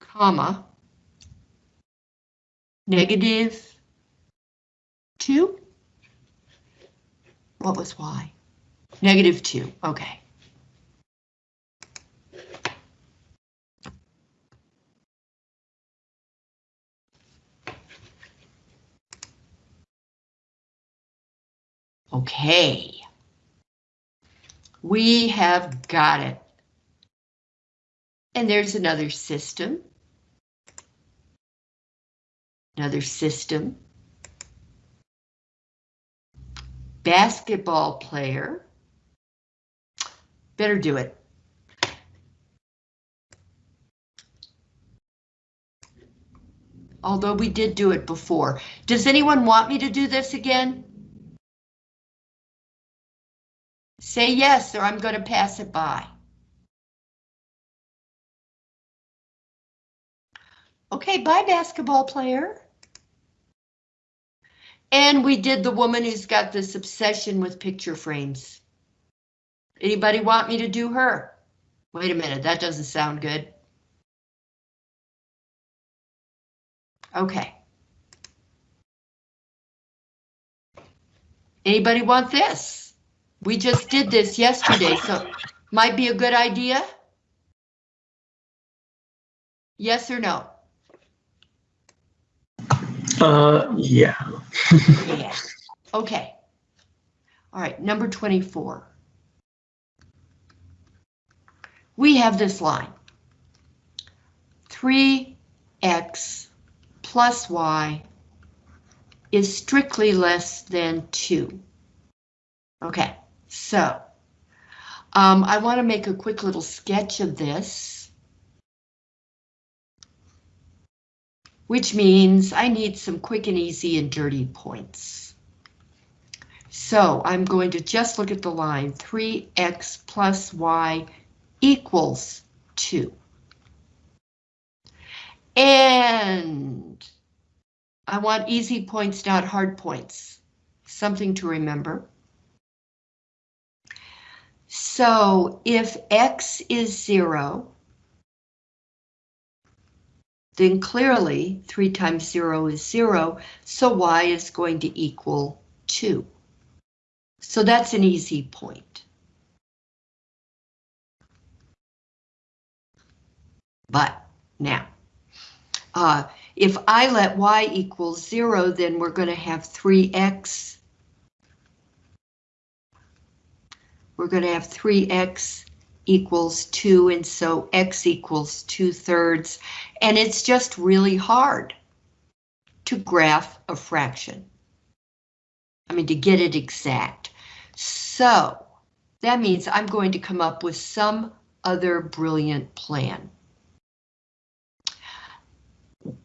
comma, negative 2? What was y? Negative 2, okay. Okay. We have got it. And there's another system. Another system. Basketball player. Better do it. Although we did do it before. Does anyone want me to do this again? Say yes, or I'm going to pass it by. Okay, bye basketball player. And we did the woman who's got this obsession with picture frames. Anybody want me to do her? Wait a minute, that doesn't sound good. Okay. Anybody want this? We just did this yesterday, so might be a good idea? Yes or no?
Uh, yeah.
Yeah. Okay. All right, number 24. We have this line. 3x plus y is strictly less than 2. Okay, so um, I want to make a quick little sketch of this. Which means I need some quick and easy and dirty points. So I'm going to just look at the line 3x plus y equals 2. And I want easy points, not hard points. Something to remember. So if x is 0, then clearly 3 times 0 is 0, so y is going to equal 2. So that's an easy point. But now, uh, if I let y equal zero, then we're going to have 3x. We're going to have 3x equals 2, and so x equals 2 thirds, and it's just really hard to graph a fraction. I mean, to get it exact. So, that means I'm going to come up with some other brilliant plan.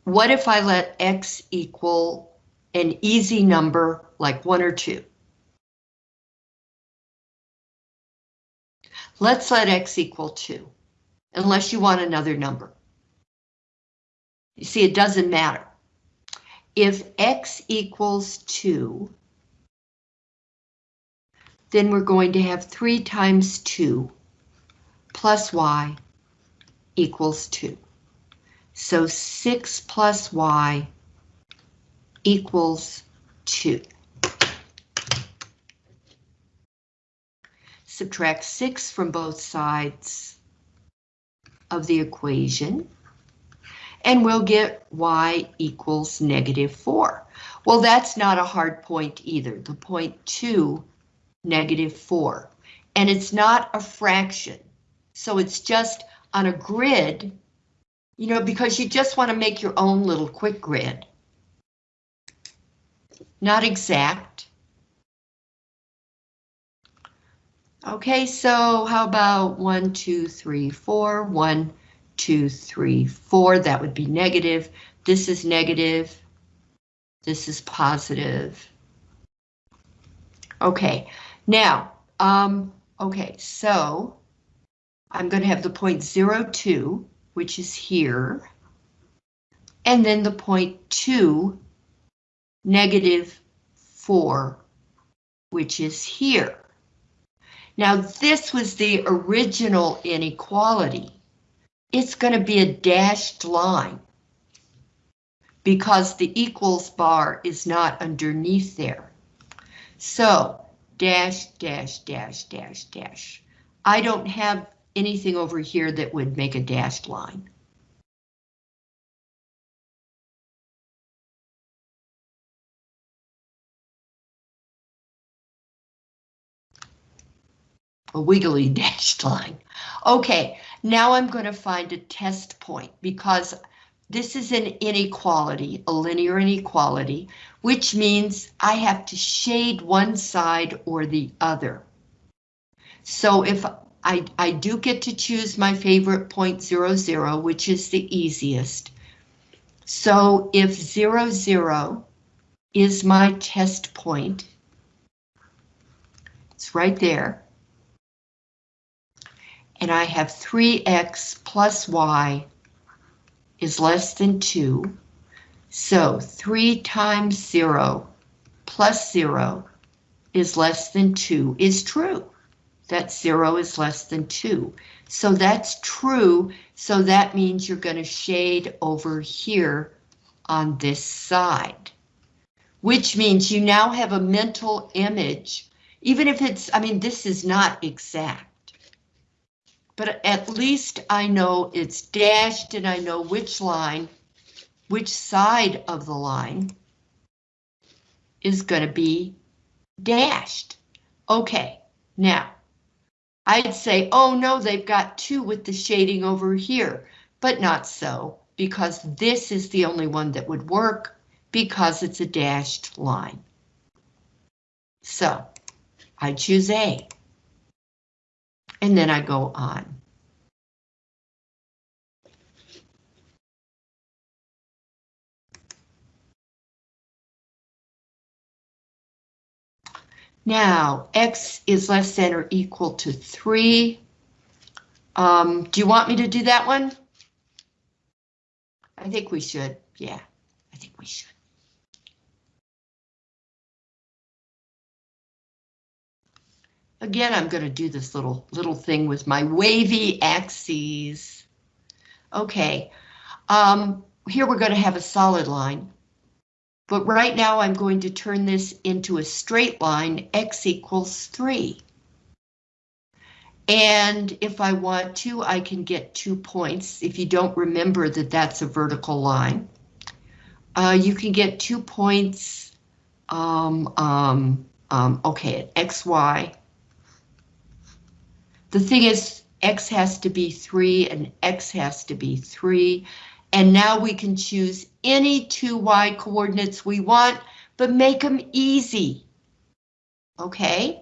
What if I let x equal an easy number like 1 or 2? Let's let x equal 2, unless you want another number. You see, it doesn't matter. If x equals 2, then we're going to have 3 times 2 plus y equals 2. So 6 plus y equals 2. Subtract 6 from both sides of the equation, and we'll get y equals negative 4. Well, that's not a hard point either. The point 2, negative 4. And it's not a fraction, so it's just on a grid, you know, because you just want to make your own little quick grid. Not exact. Okay, so how about one, two, three, four, one, two, three, four, that would be negative. This is negative. This is positive. Okay, now, um, okay, so I'm going to have the point zero two, which is here, and then the point two, negative four, which is here. Now this was the original inequality. It's going to be a dashed line because the equals bar is not underneath there. So dash, dash, dash, dash, dash. I don't have anything over here that would make a dashed line. a wiggly dashed line. Okay, now I'm going to find a test point because this is an inequality, a linear inequality, which means I have to shade one side or the other. So if I, I do get to choose my favorite point zero zero, which is the easiest. So if zero zero is my test point, it's right there and I have 3x plus y is less than 2. So 3 times 0 plus 0 is less than 2 is true. That 0 is less than 2. So that's true, so that means you're going to shade over here on this side. Which means you now have a mental image, even if it's, I mean, this is not exact but at least I know it's dashed and I know which line, which side of the line is going to be dashed. Okay, now I'd say, oh no, they've got two with the shading over here, but not so, because this is the only one that would work because it's a dashed line. So I choose A and then I go on. Now, x is less than or equal to 3. Um, do you want me to do that one? I think we should. Yeah, I think we should. Again, I'm going to do this little little thing with my wavy axes. Okay, um, here we're going to have a solid line. But right now I'm going to turn this into a straight line, x equals 3. And if I want to, I can get two points. If you don't remember that that's a vertical line, uh, you can get two points. Um, um, um, okay, at XY. The thing is, X has to be three and X has to be three. And now we can choose any two Y coordinates we want, but make them easy. Okay,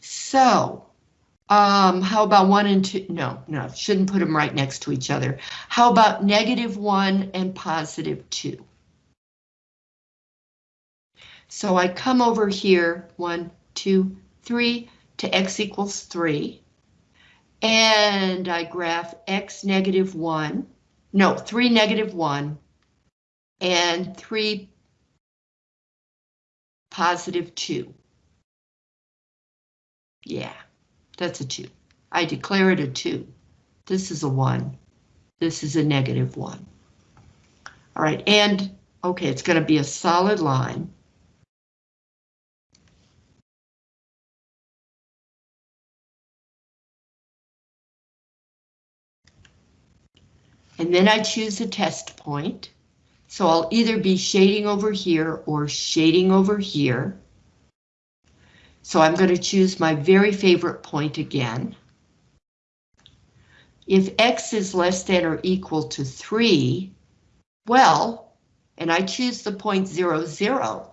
so um, how about one and two? No, no, shouldn't put them right next to each other. How about negative one and positive two? So I come over here, one, two, three, to x equals three. And I graph x negative one, no, three negative one, and three positive two. Yeah, that's a two. I declare it a two. This is a one. This is a negative one. All right, and okay, it's going to be a solid line. And then I choose a test point. So I'll either be shading over here or shading over here. So I'm going to choose my very favorite point again. If x is less than or equal to 3, well, and I choose the point 0, 0,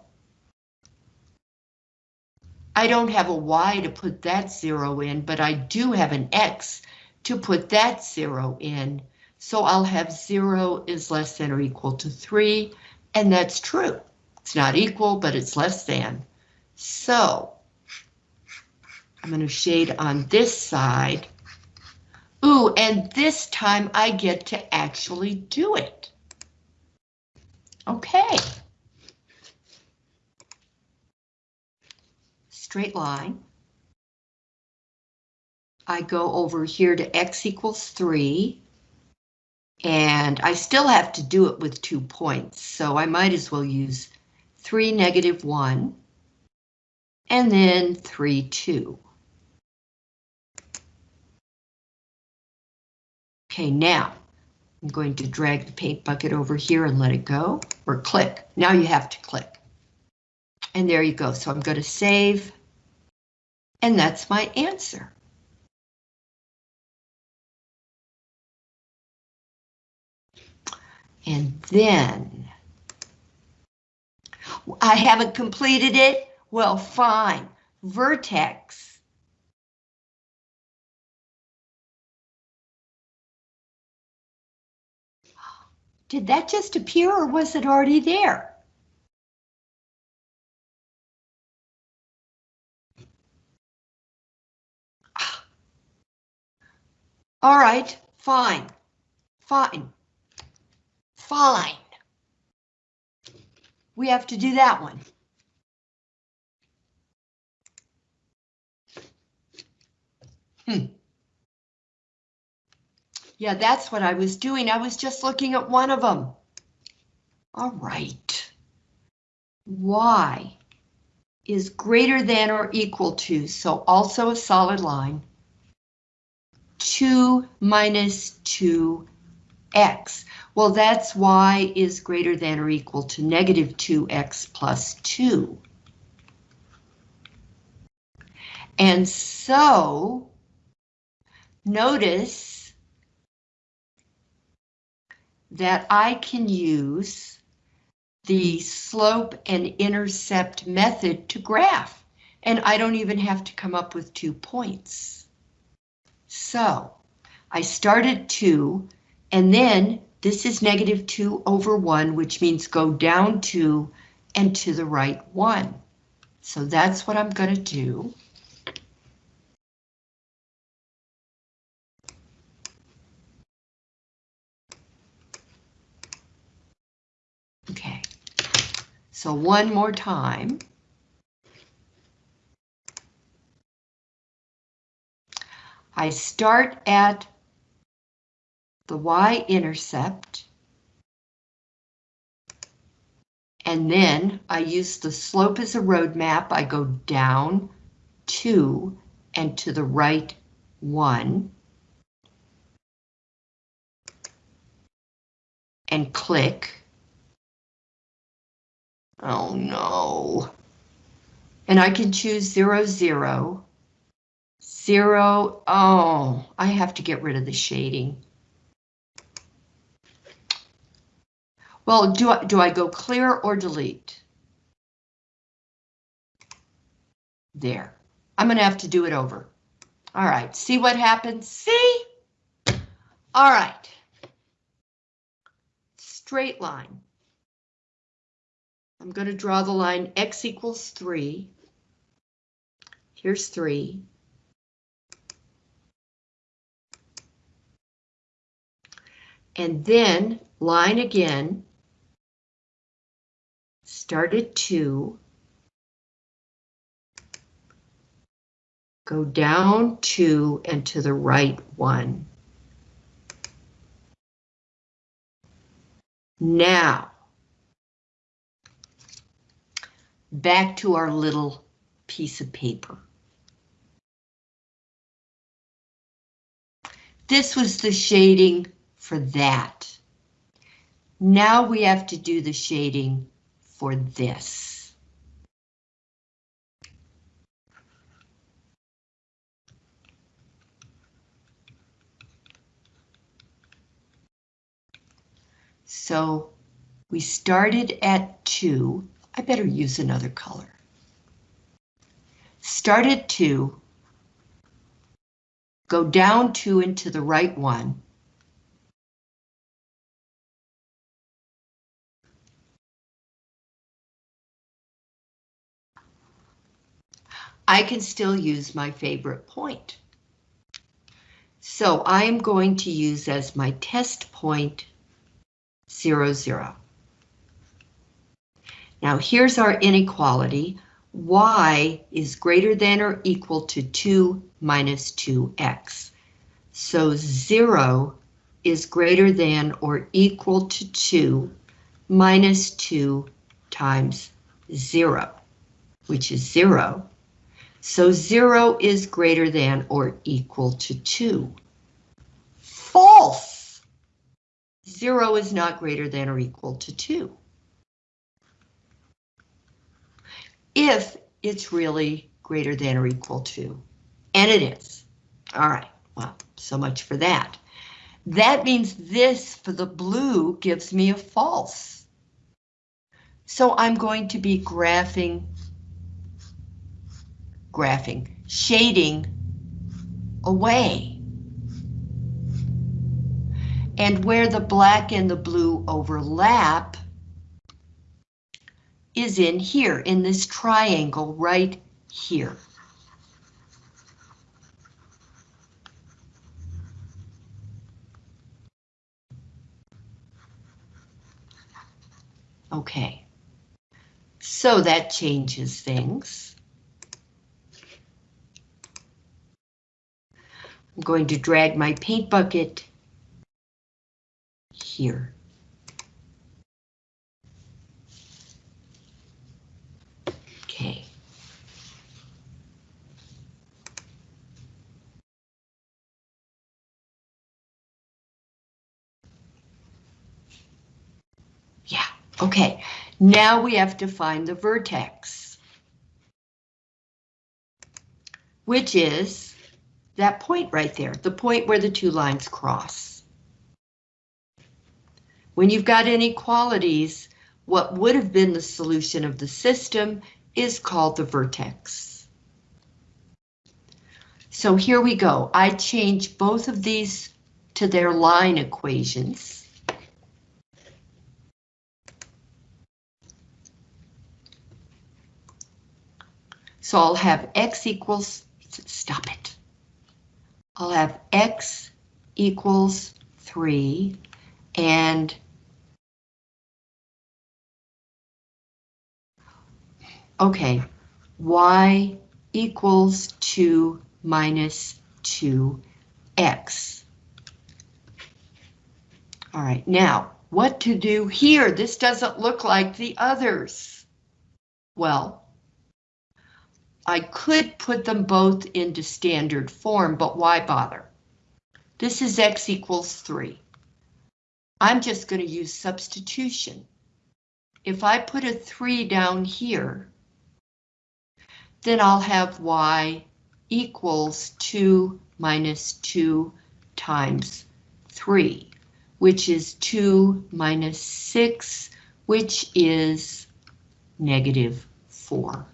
I don't have a y to put that 0 in, but I do have an x to put that 0 in. So I'll have 0 is less than or equal to 3, and that's true. It's not equal, but it's less than. So I'm going to shade on this side. Ooh, and this time I get to actually do it. Okay. Straight line. I go over here to x equals 3. And I still have to do it with two points, so I might as well use 3, negative 1, and then 3, 2. Okay, now I'm going to drag the paint bucket over here and let it go, or click. Now you have to click. And there you go. So I'm going to save, and that's my answer. And then I haven't completed it. Well, fine. Vertex. Did that just appear or was it already there? Ah. All right, fine, fine. Fine. We have to do that one. Hmm. Yeah, that's what I was doing. I was just looking at one of them. All right. Y is greater than or equal to, so also a solid line, 2 minus 2x. Well, that's y is greater than or equal to negative 2x plus 2. And so, notice that I can use the slope and intercept method to graph, and I don't even have to come up with two points. So, I started 2, and then this is negative 2 over 1, which means go down 2 and to the right 1. So that's what I'm going to do. Okay, so one more time. I start at the y-intercept, and then I use the slope as a roadmap. I go down two and to the right 1 and click. Oh no. And I can choose 0, 0, 0. Oh, I have to get rid of the shading. Well, do I, do I go clear or delete? There. I'm going to have to do it over. All right, see what happens? See? All right. Straight line. I'm going to draw the line x equals 3. Here's 3. And then line again. Start at 2. Go down 2 and to the right 1. Now, back to our little piece of paper. This was the shading for that. Now we have to do the shading for this. So we started at 2. I better use another color. Start at 2. Go down 2 into the right one. I can still use my favorite point. So I'm going to use as my test point 0, 0. Now here's our inequality. y is greater than or equal to 2 minus 2x. So 0 is greater than or equal to 2 minus 2 times 0, which is 0. So 0 is greater than or equal to 2. False! 0 is not greater than or equal to 2. If it's really greater than or equal to, and it is. All right, well, so much for that. That means this for the blue gives me a false. So I'm going to be graphing, graphing, shading away. And where the black and the blue overlap is in here, in this triangle right here. Okay, so that changes things. I'm going to drag my paint bucket here. Okay. Yeah, okay. Now we have to find the vertex. Which is that point right there, the point where the two lines cross. When you've got inequalities, what would have been the solution of the system is called the vertex. So here we go. I change both of these to their line equations. So I'll have x equals, stop it. I'll have x equals 3 and Okay, y equals 2 minus 2x. All right, now, what to do here? This doesn't look like the others. Well, I could put them both into standard form, but why bother? This is x equals 3. I'm just going to use substitution. If I put a 3 down here, then I'll have y equals 2 minus 2 times 3, which is 2 minus 6, which is negative 4.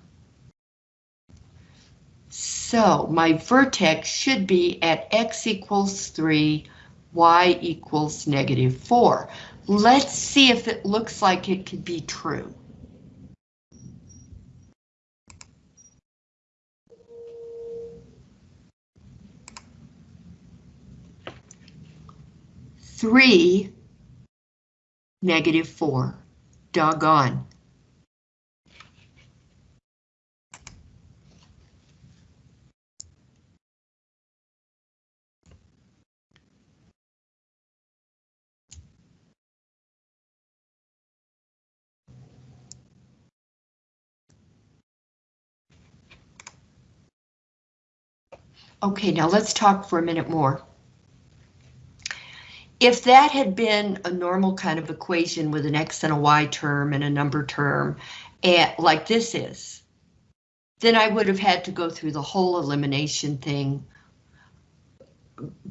So my vertex should be at x equals 3, y equals negative 4. Let's see if it looks like it could be true. Three, negative four, doggone. Okay, now let's talk for a minute more. If that had been a normal kind of equation with an x and a y term and a number term, and like this is, then I would have had to go through the whole elimination thing.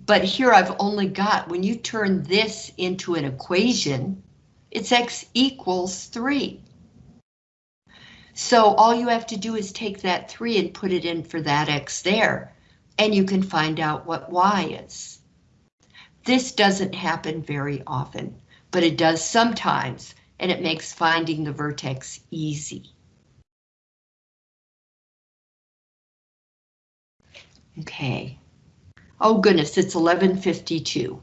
But here I've only got, when you turn this into an equation, it's x equals 3. So all you have to do is take that 3 and put it in for that x there and you can find out what y is. This doesn't happen very often, but it does sometimes, and it makes finding the vertex easy. Okay. Oh goodness, it's 1152.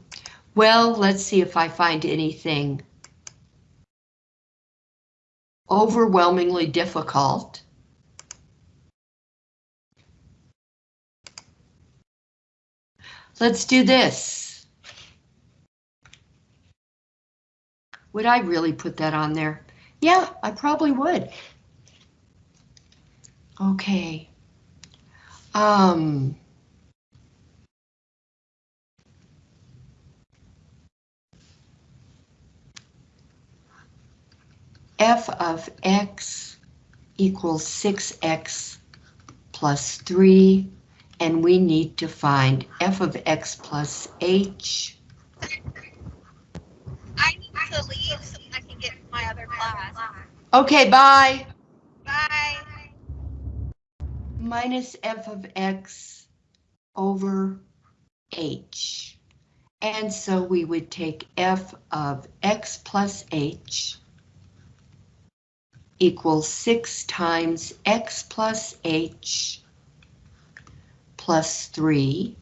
Well, let's see if I find anything overwhelmingly difficult. Let's do this. Would I really put that on there? Yeah, I probably would. Okay. Um. f of x equals 6x plus 3 and we need to find f of x plus h.
I need to leave so I can get my other class.
Okay, bye.
Bye.
Minus f of x over h. And so we would take f of x plus h equals 6 times x plus h plus 3,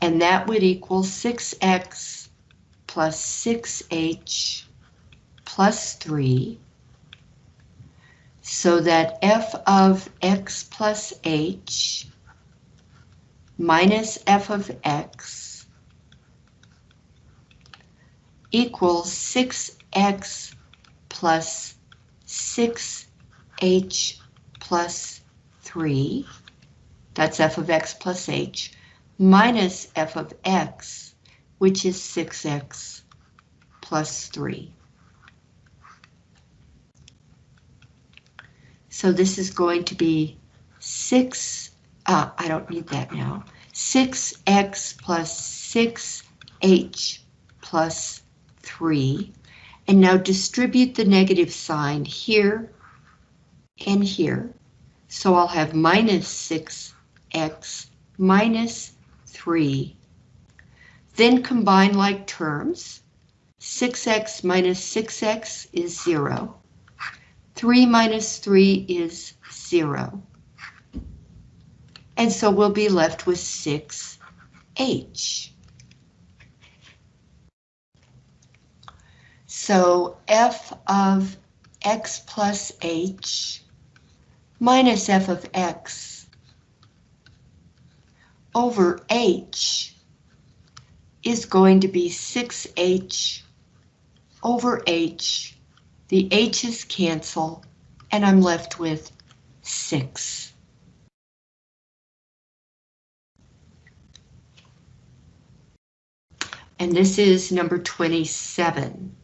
and that would equal 6x plus 6h plus 3, so that f of x plus h minus f of x equals 6x plus 6h plus 3 that's f of x plus h, minus f of x, which is 6x plus 3. So this is going to be 6, uh, I don't need that now, 6x plus 6h plus 3. And now distribute the negative sign here and here. So I'll have minus 6 x minus 3. Then combine like terms. 6x minus 6x is 0. 3 minus 3 is 0. And so we'll be left with 6h. So f of x plus h minus f of x over H is going to be 6H over H. The H's cancel, and I'm left with 6. And this is number 27.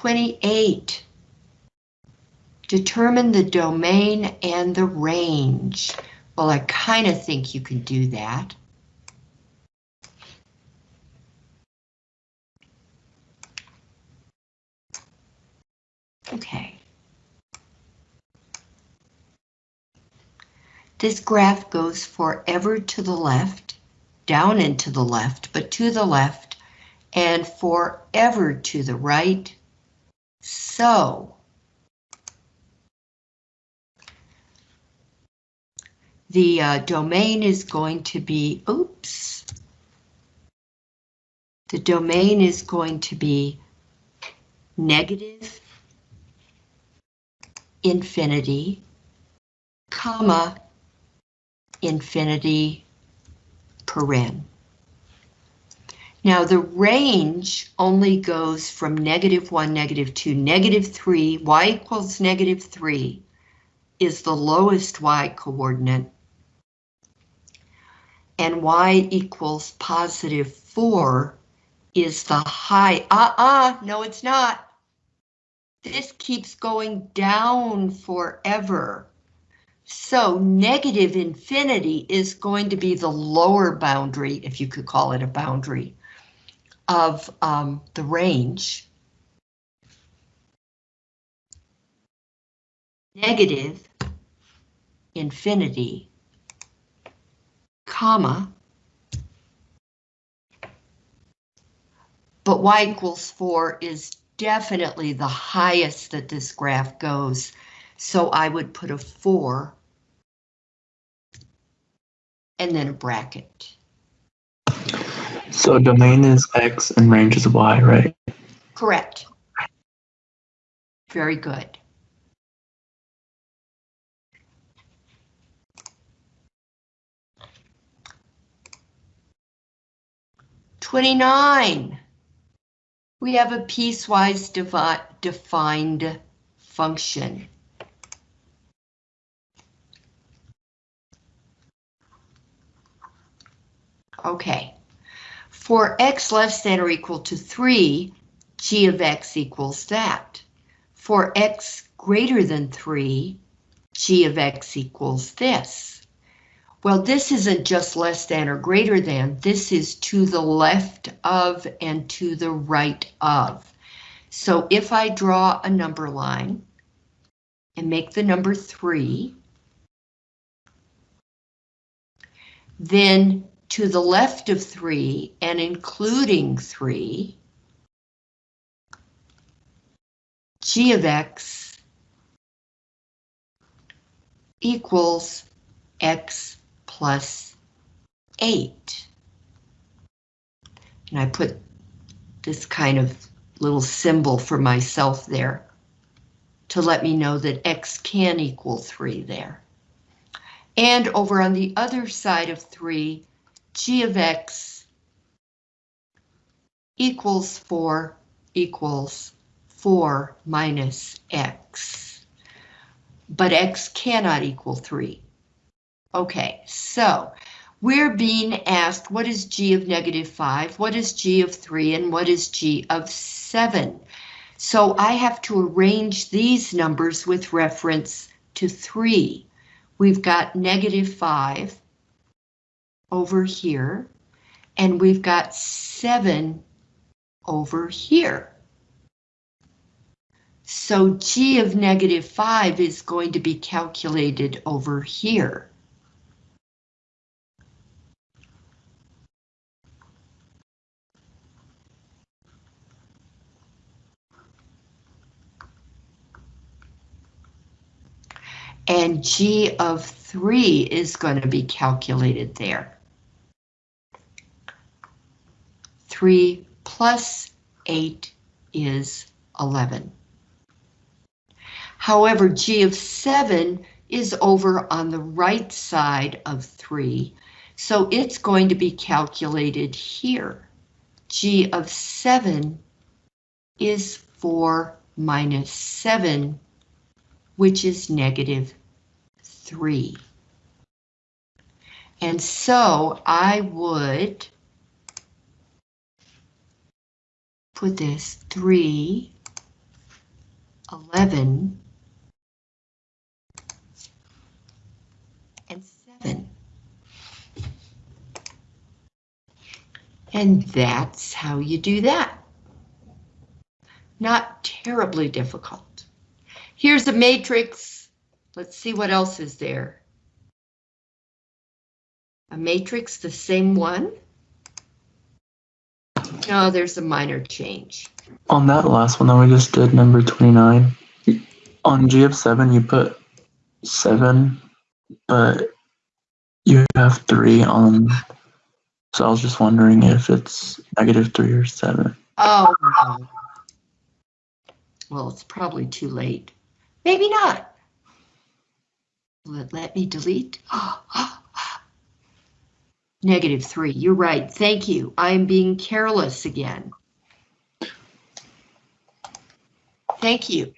Twenty-eight. Determine the domain and the range. Well, I kind of think you can do that. Okay. This graph goes forever to the left, down and to the left, but to the left, and forever to the right. So, the uh, domain is going to be, oops. The domain is going to be negative infinity, comma, infinity, paren. Now the range only goes from negative 1, negative 2, negative 3, y equals negative 3 is the lowest y coordinate, and y equals positive 4 is the high, uh-uh, no it's not. This keeps going down forever. So negative infinity is going to be the lower boundary, if you could call it a boundary, of um, the range. Negative infinity, comma, but y equals 4 is definitely the highest that this graph goes. So I would put a 4 and then a bracket.
So domain is X and range is Y, right?
Correct. Very good. Twenty-nine. We have a piecewise defined function. Okay. For x less than or equal to 3, g of x equals that. For x greater than 3, g of x equals this. Well, this isn't just less than or greater than, this is to the left of and to the right of. So if I draw a number line and make the number 3, then to the left of 3 and including 3, g of x equals x plus 8. And I put this kind of little symbol for myself there to let me know that x can equal 3 there. And over on the other side of 3, g of x equals 4 equals 4 minus x. But x cannot equal 3. Okay, so we're being asked what is g of negative 5, what is g of 3, and what is g of 7. So I have to arrange these numbers with reference to 3. We've got negative 5 over here, and we've got 7 over here. So g of negative 5 is going to be calculated over here. And g of 3 is going to be calculated there. 3 plus 8 is 11. However, g of 7 is over on the right side of 3, so it's going to be calculated here. g of 7 is 4 minus 7, which is negative 3. And so I would put this 3, 11, and 7. And that's how you do that. Not terribly difficult. Here's a matrix. Let's see what else is there. A matrix, the same one? No, there's a minor change.
On that last one that we just did, number 29, on G of 7, you put 7, but you have 3 on. So I was just wondering if it's negative 3 or 7.
Oh, no. Well, it's probably too late. Maybe not. Let, let me delete. Oh, Negative three, you're right, thank you. I'm being careless again. Thank you.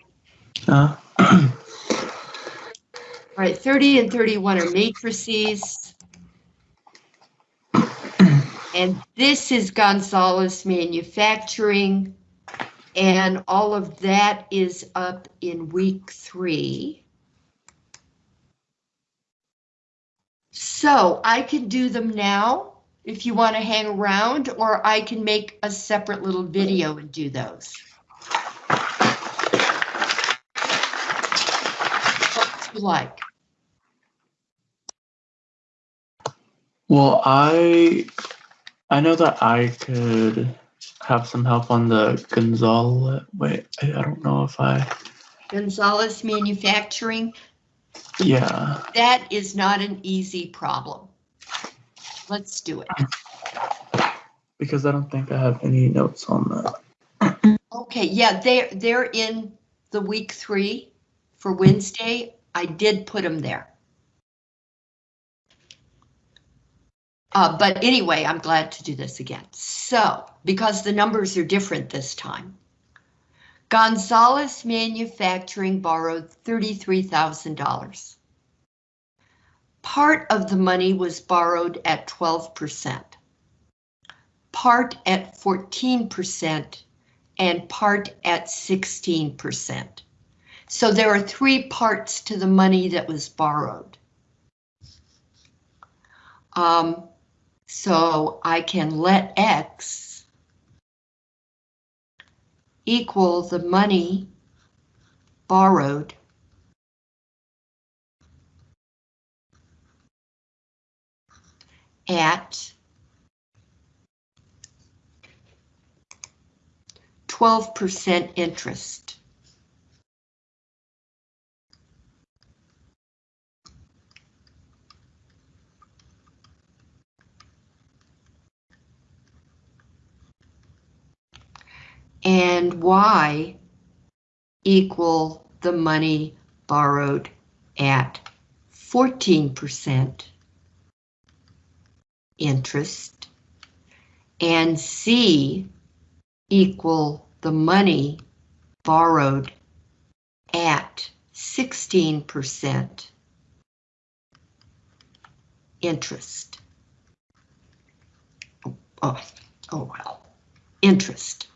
Uh,
All right, 30 and 31 are matrices. And this is Gonzalez Manufacturing. And all of that is up in week three. So I can do them now if you want to hang around, or I can make a separate little video and do those. What you like.
well, I I know that I could have some help on the Gonzalez. Wait, I, I don't know if I.
Gonzalez Manufacturing,
Yeah.
that is not an easy problem. Let's do it.
Because I don't think I have any notes on that.
Okay, yeah, they're, they're in the week three for Wednesday. I did put them there. Uh, but anyway, I'm glad to do this again. So, because the numbers are different this time. Gonzalez Manufacturing borrowed $33,000. Part of the money was borrowed at 12%. Part at 14% and part at 16%. So there are three parts to the money that was borrowed. Um, so I can let X equal the money borrowed at 12% interest. And Y equal the money borrowed at 14% interest. And C equal the money borrowed at 16% interest. Oh, oh, oh well, interest.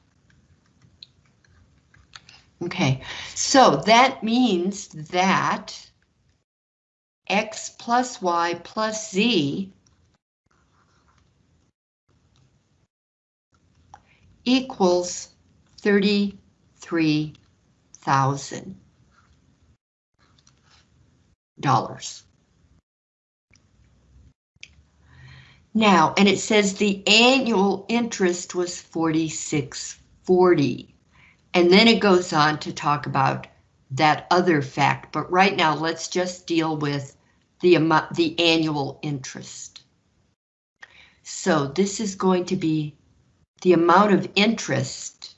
Okay, so that means that x plus y plus z equals thirty-three thousand dollars. Now, and it says the annual interest was forty-six forty. And then it goes on to talk about that other fact, but right now let's just deal with the amount, the annual interest. So this is going to be the amount of interest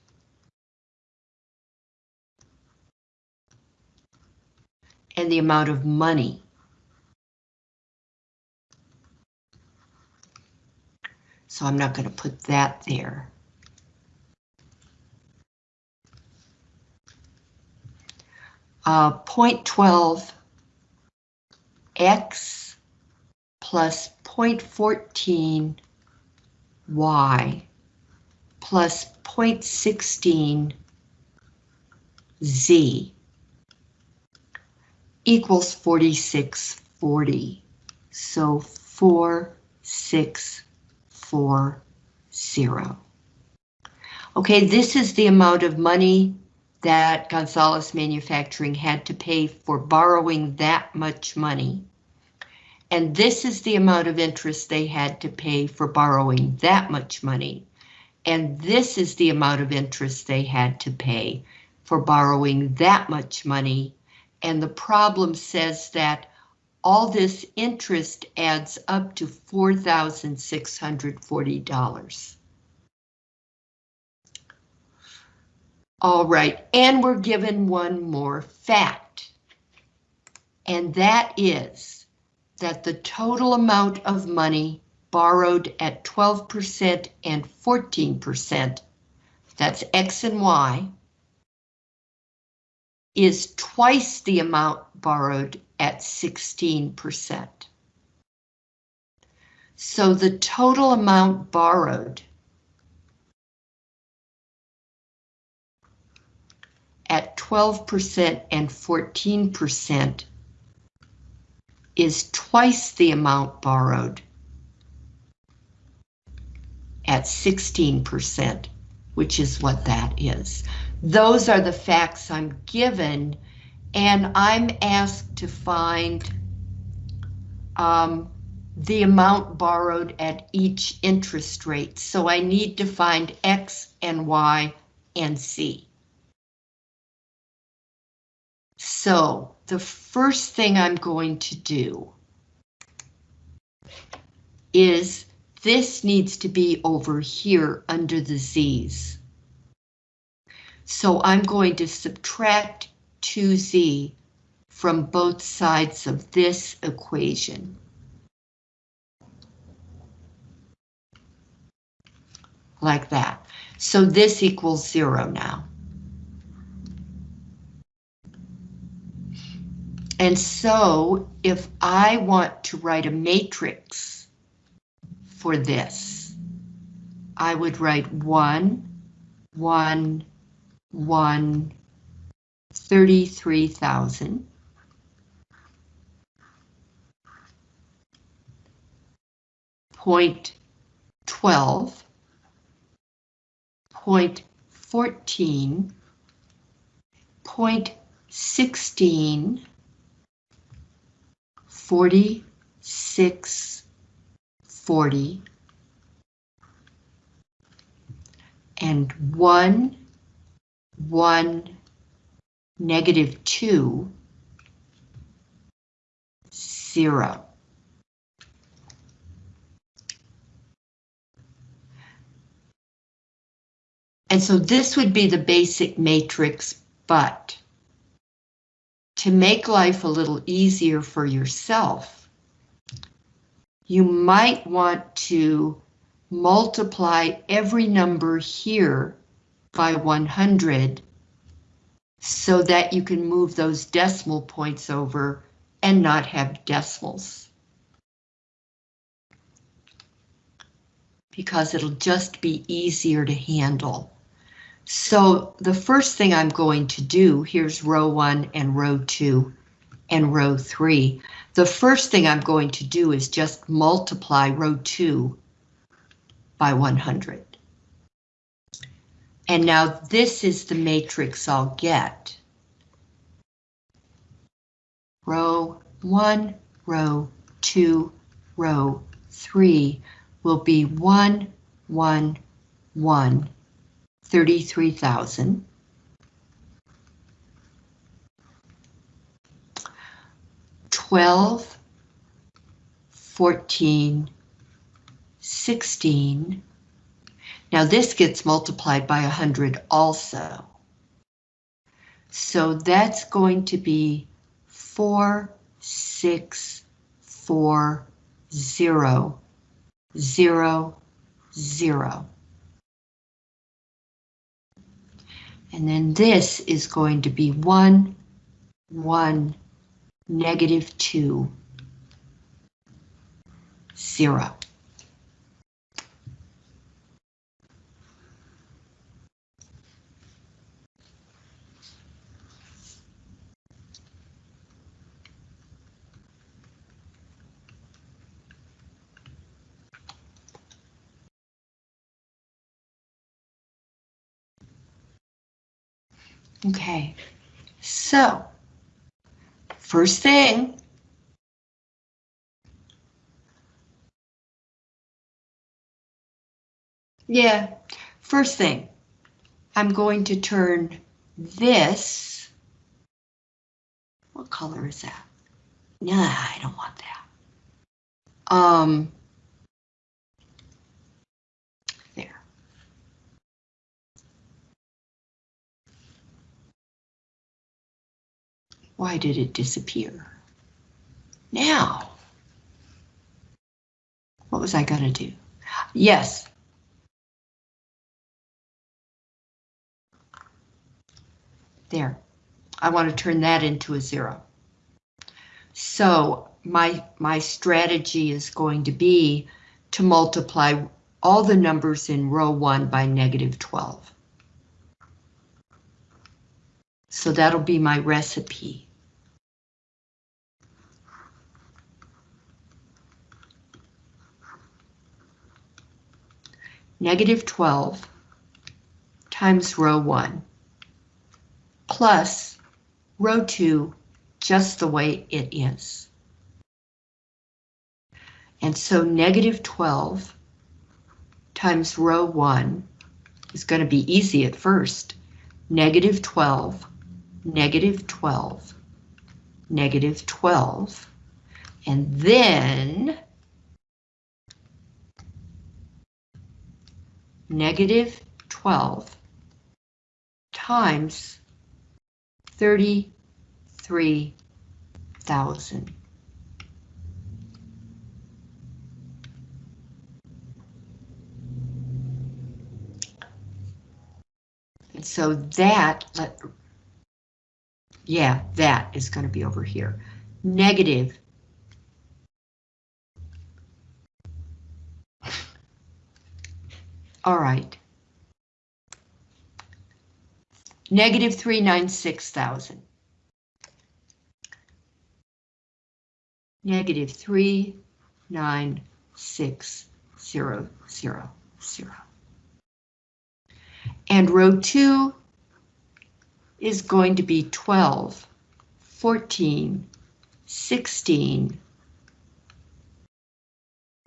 and the amount of money. So I'm not going to put that there. Uh, point twelve x plus point 0.14 y plus point 0.16 z equals forty-six forty. So four, six, four, zero. Okay, this is the amount of money that Gonzalez Manufacturing had to pay for borrowing that much money. And this is the amount of interest they had to pay for borrowing that much money. And this is the amount of interest they had to pay for borrowing that much money. And the problem says that all this interest adds up to $4,640. All right, and we're given one more fact. And that is that the total amount of money borrowed at 12% and 14%, that's X and Y, is twice the amount borrowed at 16%. So the total amount borrowed at 12% and 14% is twice the amount borrowed at 16%, which is what that is. Those are the facts I'm given, and I'm asked to find um, the amount borrowed at each interest rate. So I need to find X and Y and Z. So the first thing I'm going to do is this needs to be over here under the Z's. So I'm going to subtract 2Z from both sides of this equation. Like that. So this equals zero now. And so if I want to write a matrix for this, I would write one, one, one, 33,000. Point 12, point 14, point 16, 46, 40, and 1, 1, negative 2, 0. And so this would be the basic matrix, but to make life a little easier for yourself, you might want to multiply every number here by 100 so that you can move those decimal points over and not have decimals. Because it'll just be easier to handle. So the first thing I'm going to do, here's row one and row two and row three. The first thing I'm going to do is just multiply row two by 100. And now this is the matrix I'll get. Row one, row two, row three will be one, one, one, 33,000. Twelve, fourteen, sixteen. Now this gets multiplied by 100 also. So that's going to be 4, And then this is going to be 1, one, negative two, zero. Okay, so first thing. Yeah, first thing, I'm going to turn this. What color is that? Nah, I don't want that. Um, there. Why did it disappear? Now, what was I gonna do? Yes. There. I want to turn that into a zero. So my, my strategy is going to be to multiply all the numbers in row one by negative 12. So that'll be my recipe. Negative 12 times row 1 plus row 2 just the way it is. And so negative 12 times row 1 is going to be easy at first. Negative 12 negative 12, negative 12, and then negative 12 times 33,000. And so that, let, yeah, that is going to be over here. Negative. All right. Negative 396,000. Negative 396,000. And row 2 is going to be 12, 14, 16,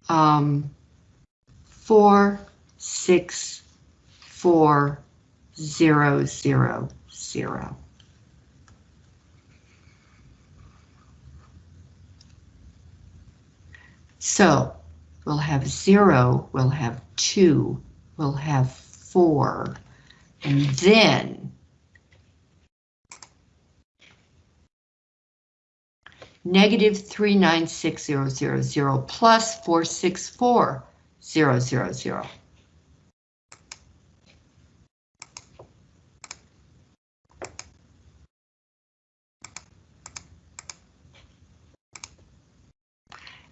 um, 4, 6, 4, 0, 0, 0. So we'll have 0, we'll have 2, we'll have 4, and then negative 396000 plus 464000.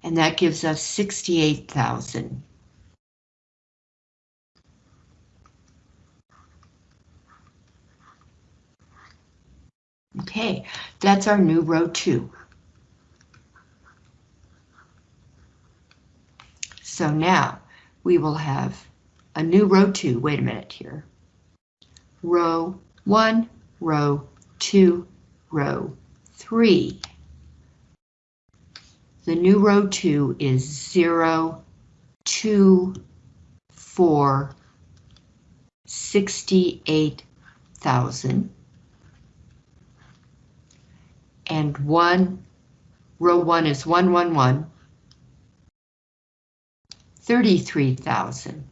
And that gives us 68,000. Okay, that's our new row two. So now we will have a new row two. Wait a minute here. Row one, row two, row three. The new row two is zero, two, four, sixty-eight thousand. And one, row one is one, one, one. 33,000.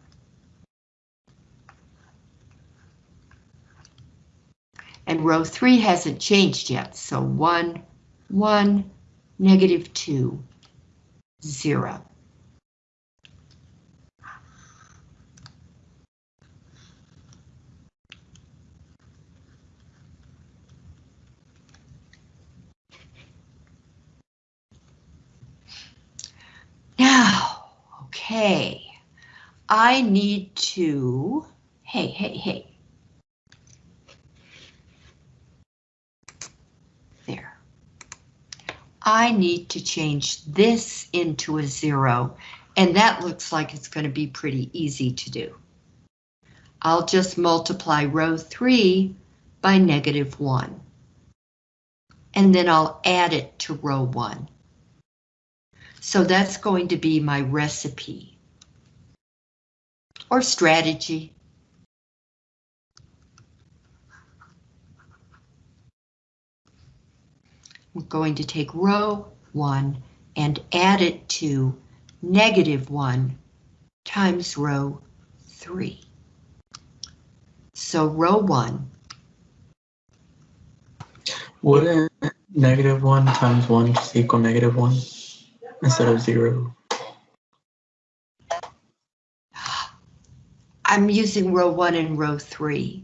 And row three hasn't changed yet, so one, one, negative two, zero. Okay, I need to, hey, hey, hey. There. I need to change this into a zero, and that looks like it's going to be pretty easy to do. I'll just multiply row 3 by negative 1. And then I'll add it to row 1. So that's going to be my recipe. Or strategy. We're going to take row 1 and add it to negative 1 times row 3. So row 1,
Wouldn't negative one times one just equal negative one instead of zero?
I'm using row 1 and row 3.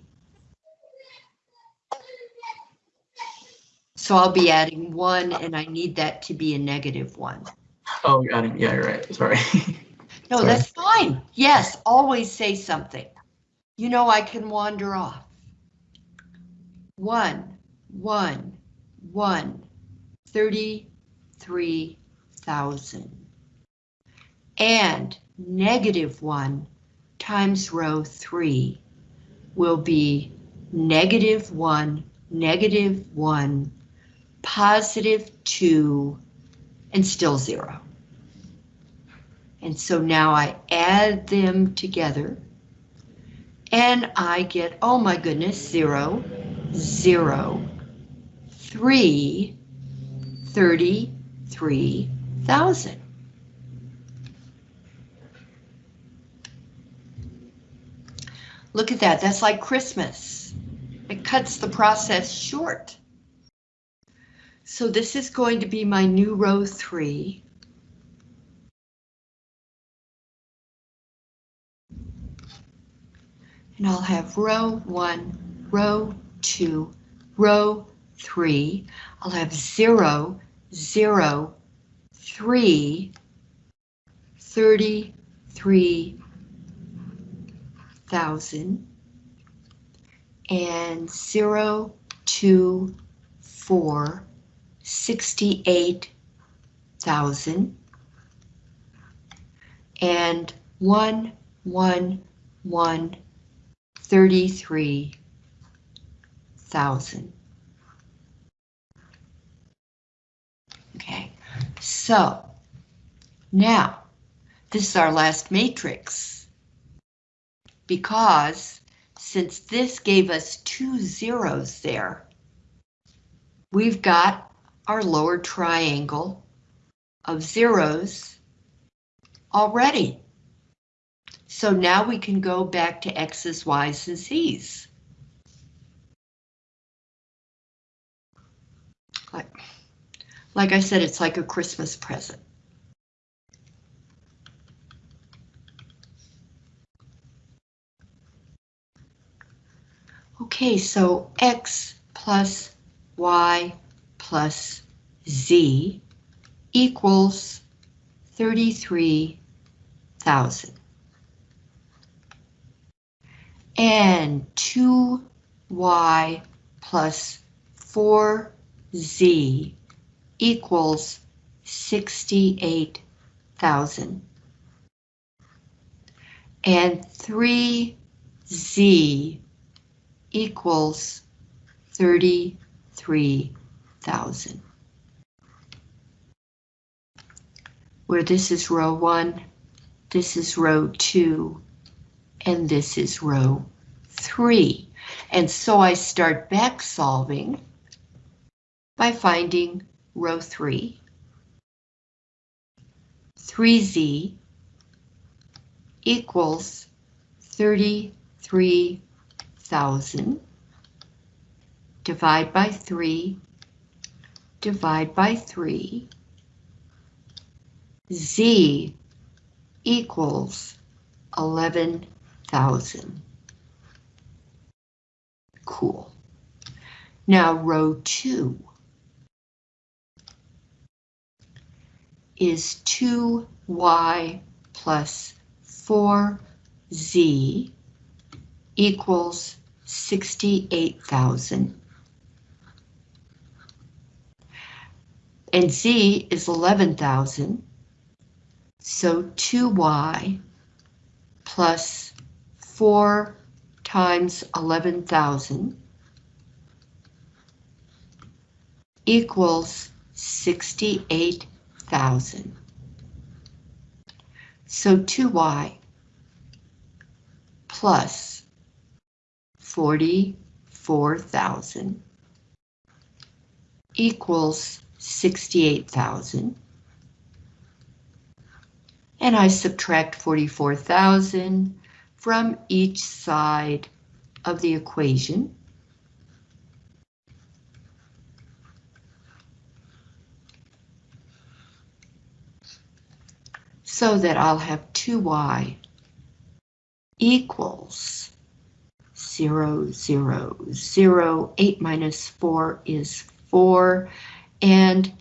So I'll be adding 1 and I need that to be a negative 1.
Oh, you're adding, yeah, you're right, sorry.
No,
Sorry.
that's fine. Yes, always say something. You know I can wander off. One, one, one, thirty-three thousand. And negative one times row 3 will be negative 1, negative 1, positive 2, and still 0. And so now I add them together and I get, oh my goodness, zero, zero, three, thirty-three thousand. Look at that, that's like Christmas. It cuts the process short. So this is going to be my new row three. and I'll have row one, row two, row three. I'll have zero, zero, three, thirty-three thousand, and zero, two, four, sixty-eight thousand, and one, one, one, thirty-three thousand. Okay, so now this is our last matrix because since this gave us two zeros there, we've got our lower triangle of zeros already. So now we can go back to X's, Y's, and Z's. Like, like I said, it's like a Christmas present. Okay, so X plus Y plus Z equals 33,000. and 2y plus 4z equals 68,000. And 3z equals 33,000. Where this is row 1, this is row 2, and this is row 3. And so I start back solving by finding row 3, 3z equals 33,000, divide by 3, divide by 3, z equals 11,000. Cool. Now row 2 is 2y plus plus 4z equals 68,000. And z is 11,000. So 2y plus 4 times 11,000 equals 68,000. So 2y plus 44,000 equals 68,000. And I subtract 44,000 from each side of the equation. So that I'll have 2y equals 0, 0, 0. 8 minus 4 is 4, and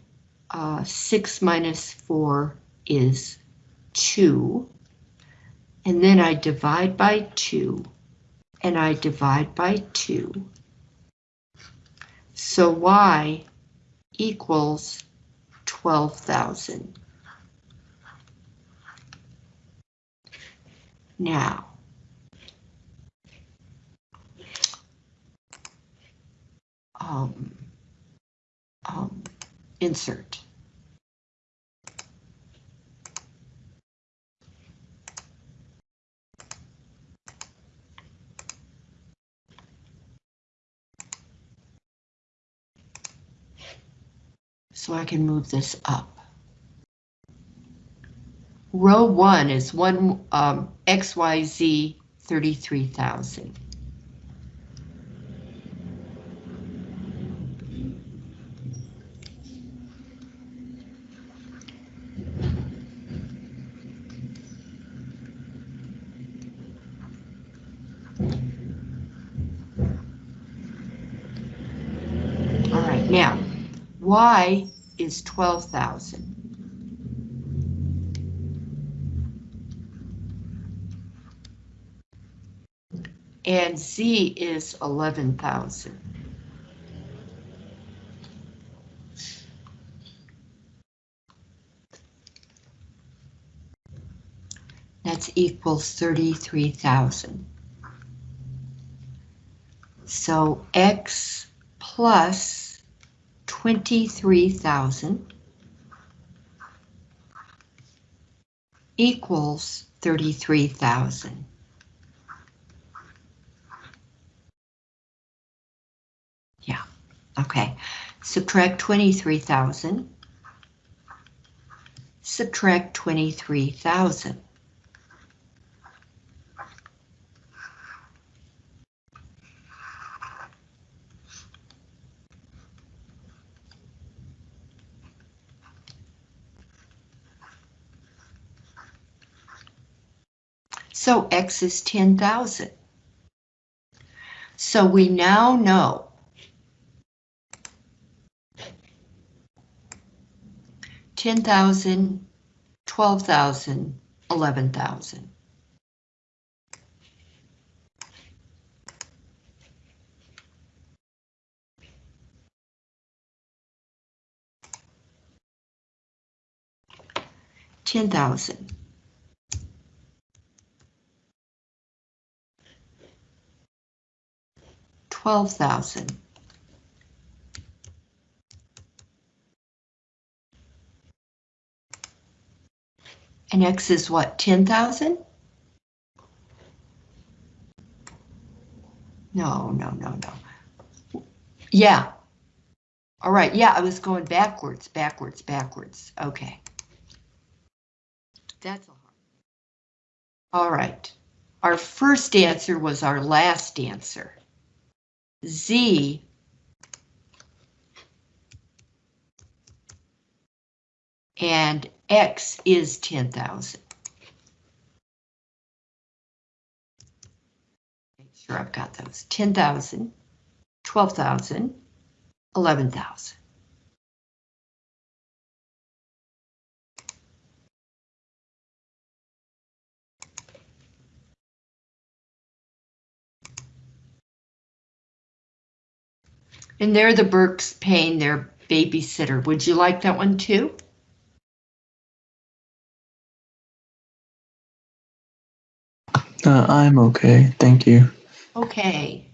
uh, 6 minus 4 is 2. And then I divide by 2, and I divide by 2. So y equals 12,000. Now, um, um, insert. So I can move this up. Row one is one um, XYZ 33,000. All right, now, Y is 12,000. And Z is 11,000. That's equals 33,000. So X plus 23,000 equals 33,000. Yeah, okay. Subtract 23,000. Subtract 23,000. So X is 10,000. So we now know ten thousand, twelve thousand, eleven thousand. Ten thousand. Twelve thousand. And X is what, 10,000? No, no, no, no. Yeah. All right, yeah, I was going backwards, backwards, backwards. Okay. That's a hard. All right. Our first answer was our last answer. Z and X is 10,000. Make sure I've got those. 10,000, 12,000, 11,000. And they're the Burks paying their babysitter. Would you like that one too?
Uh, I'm okay, thank you.
Okay.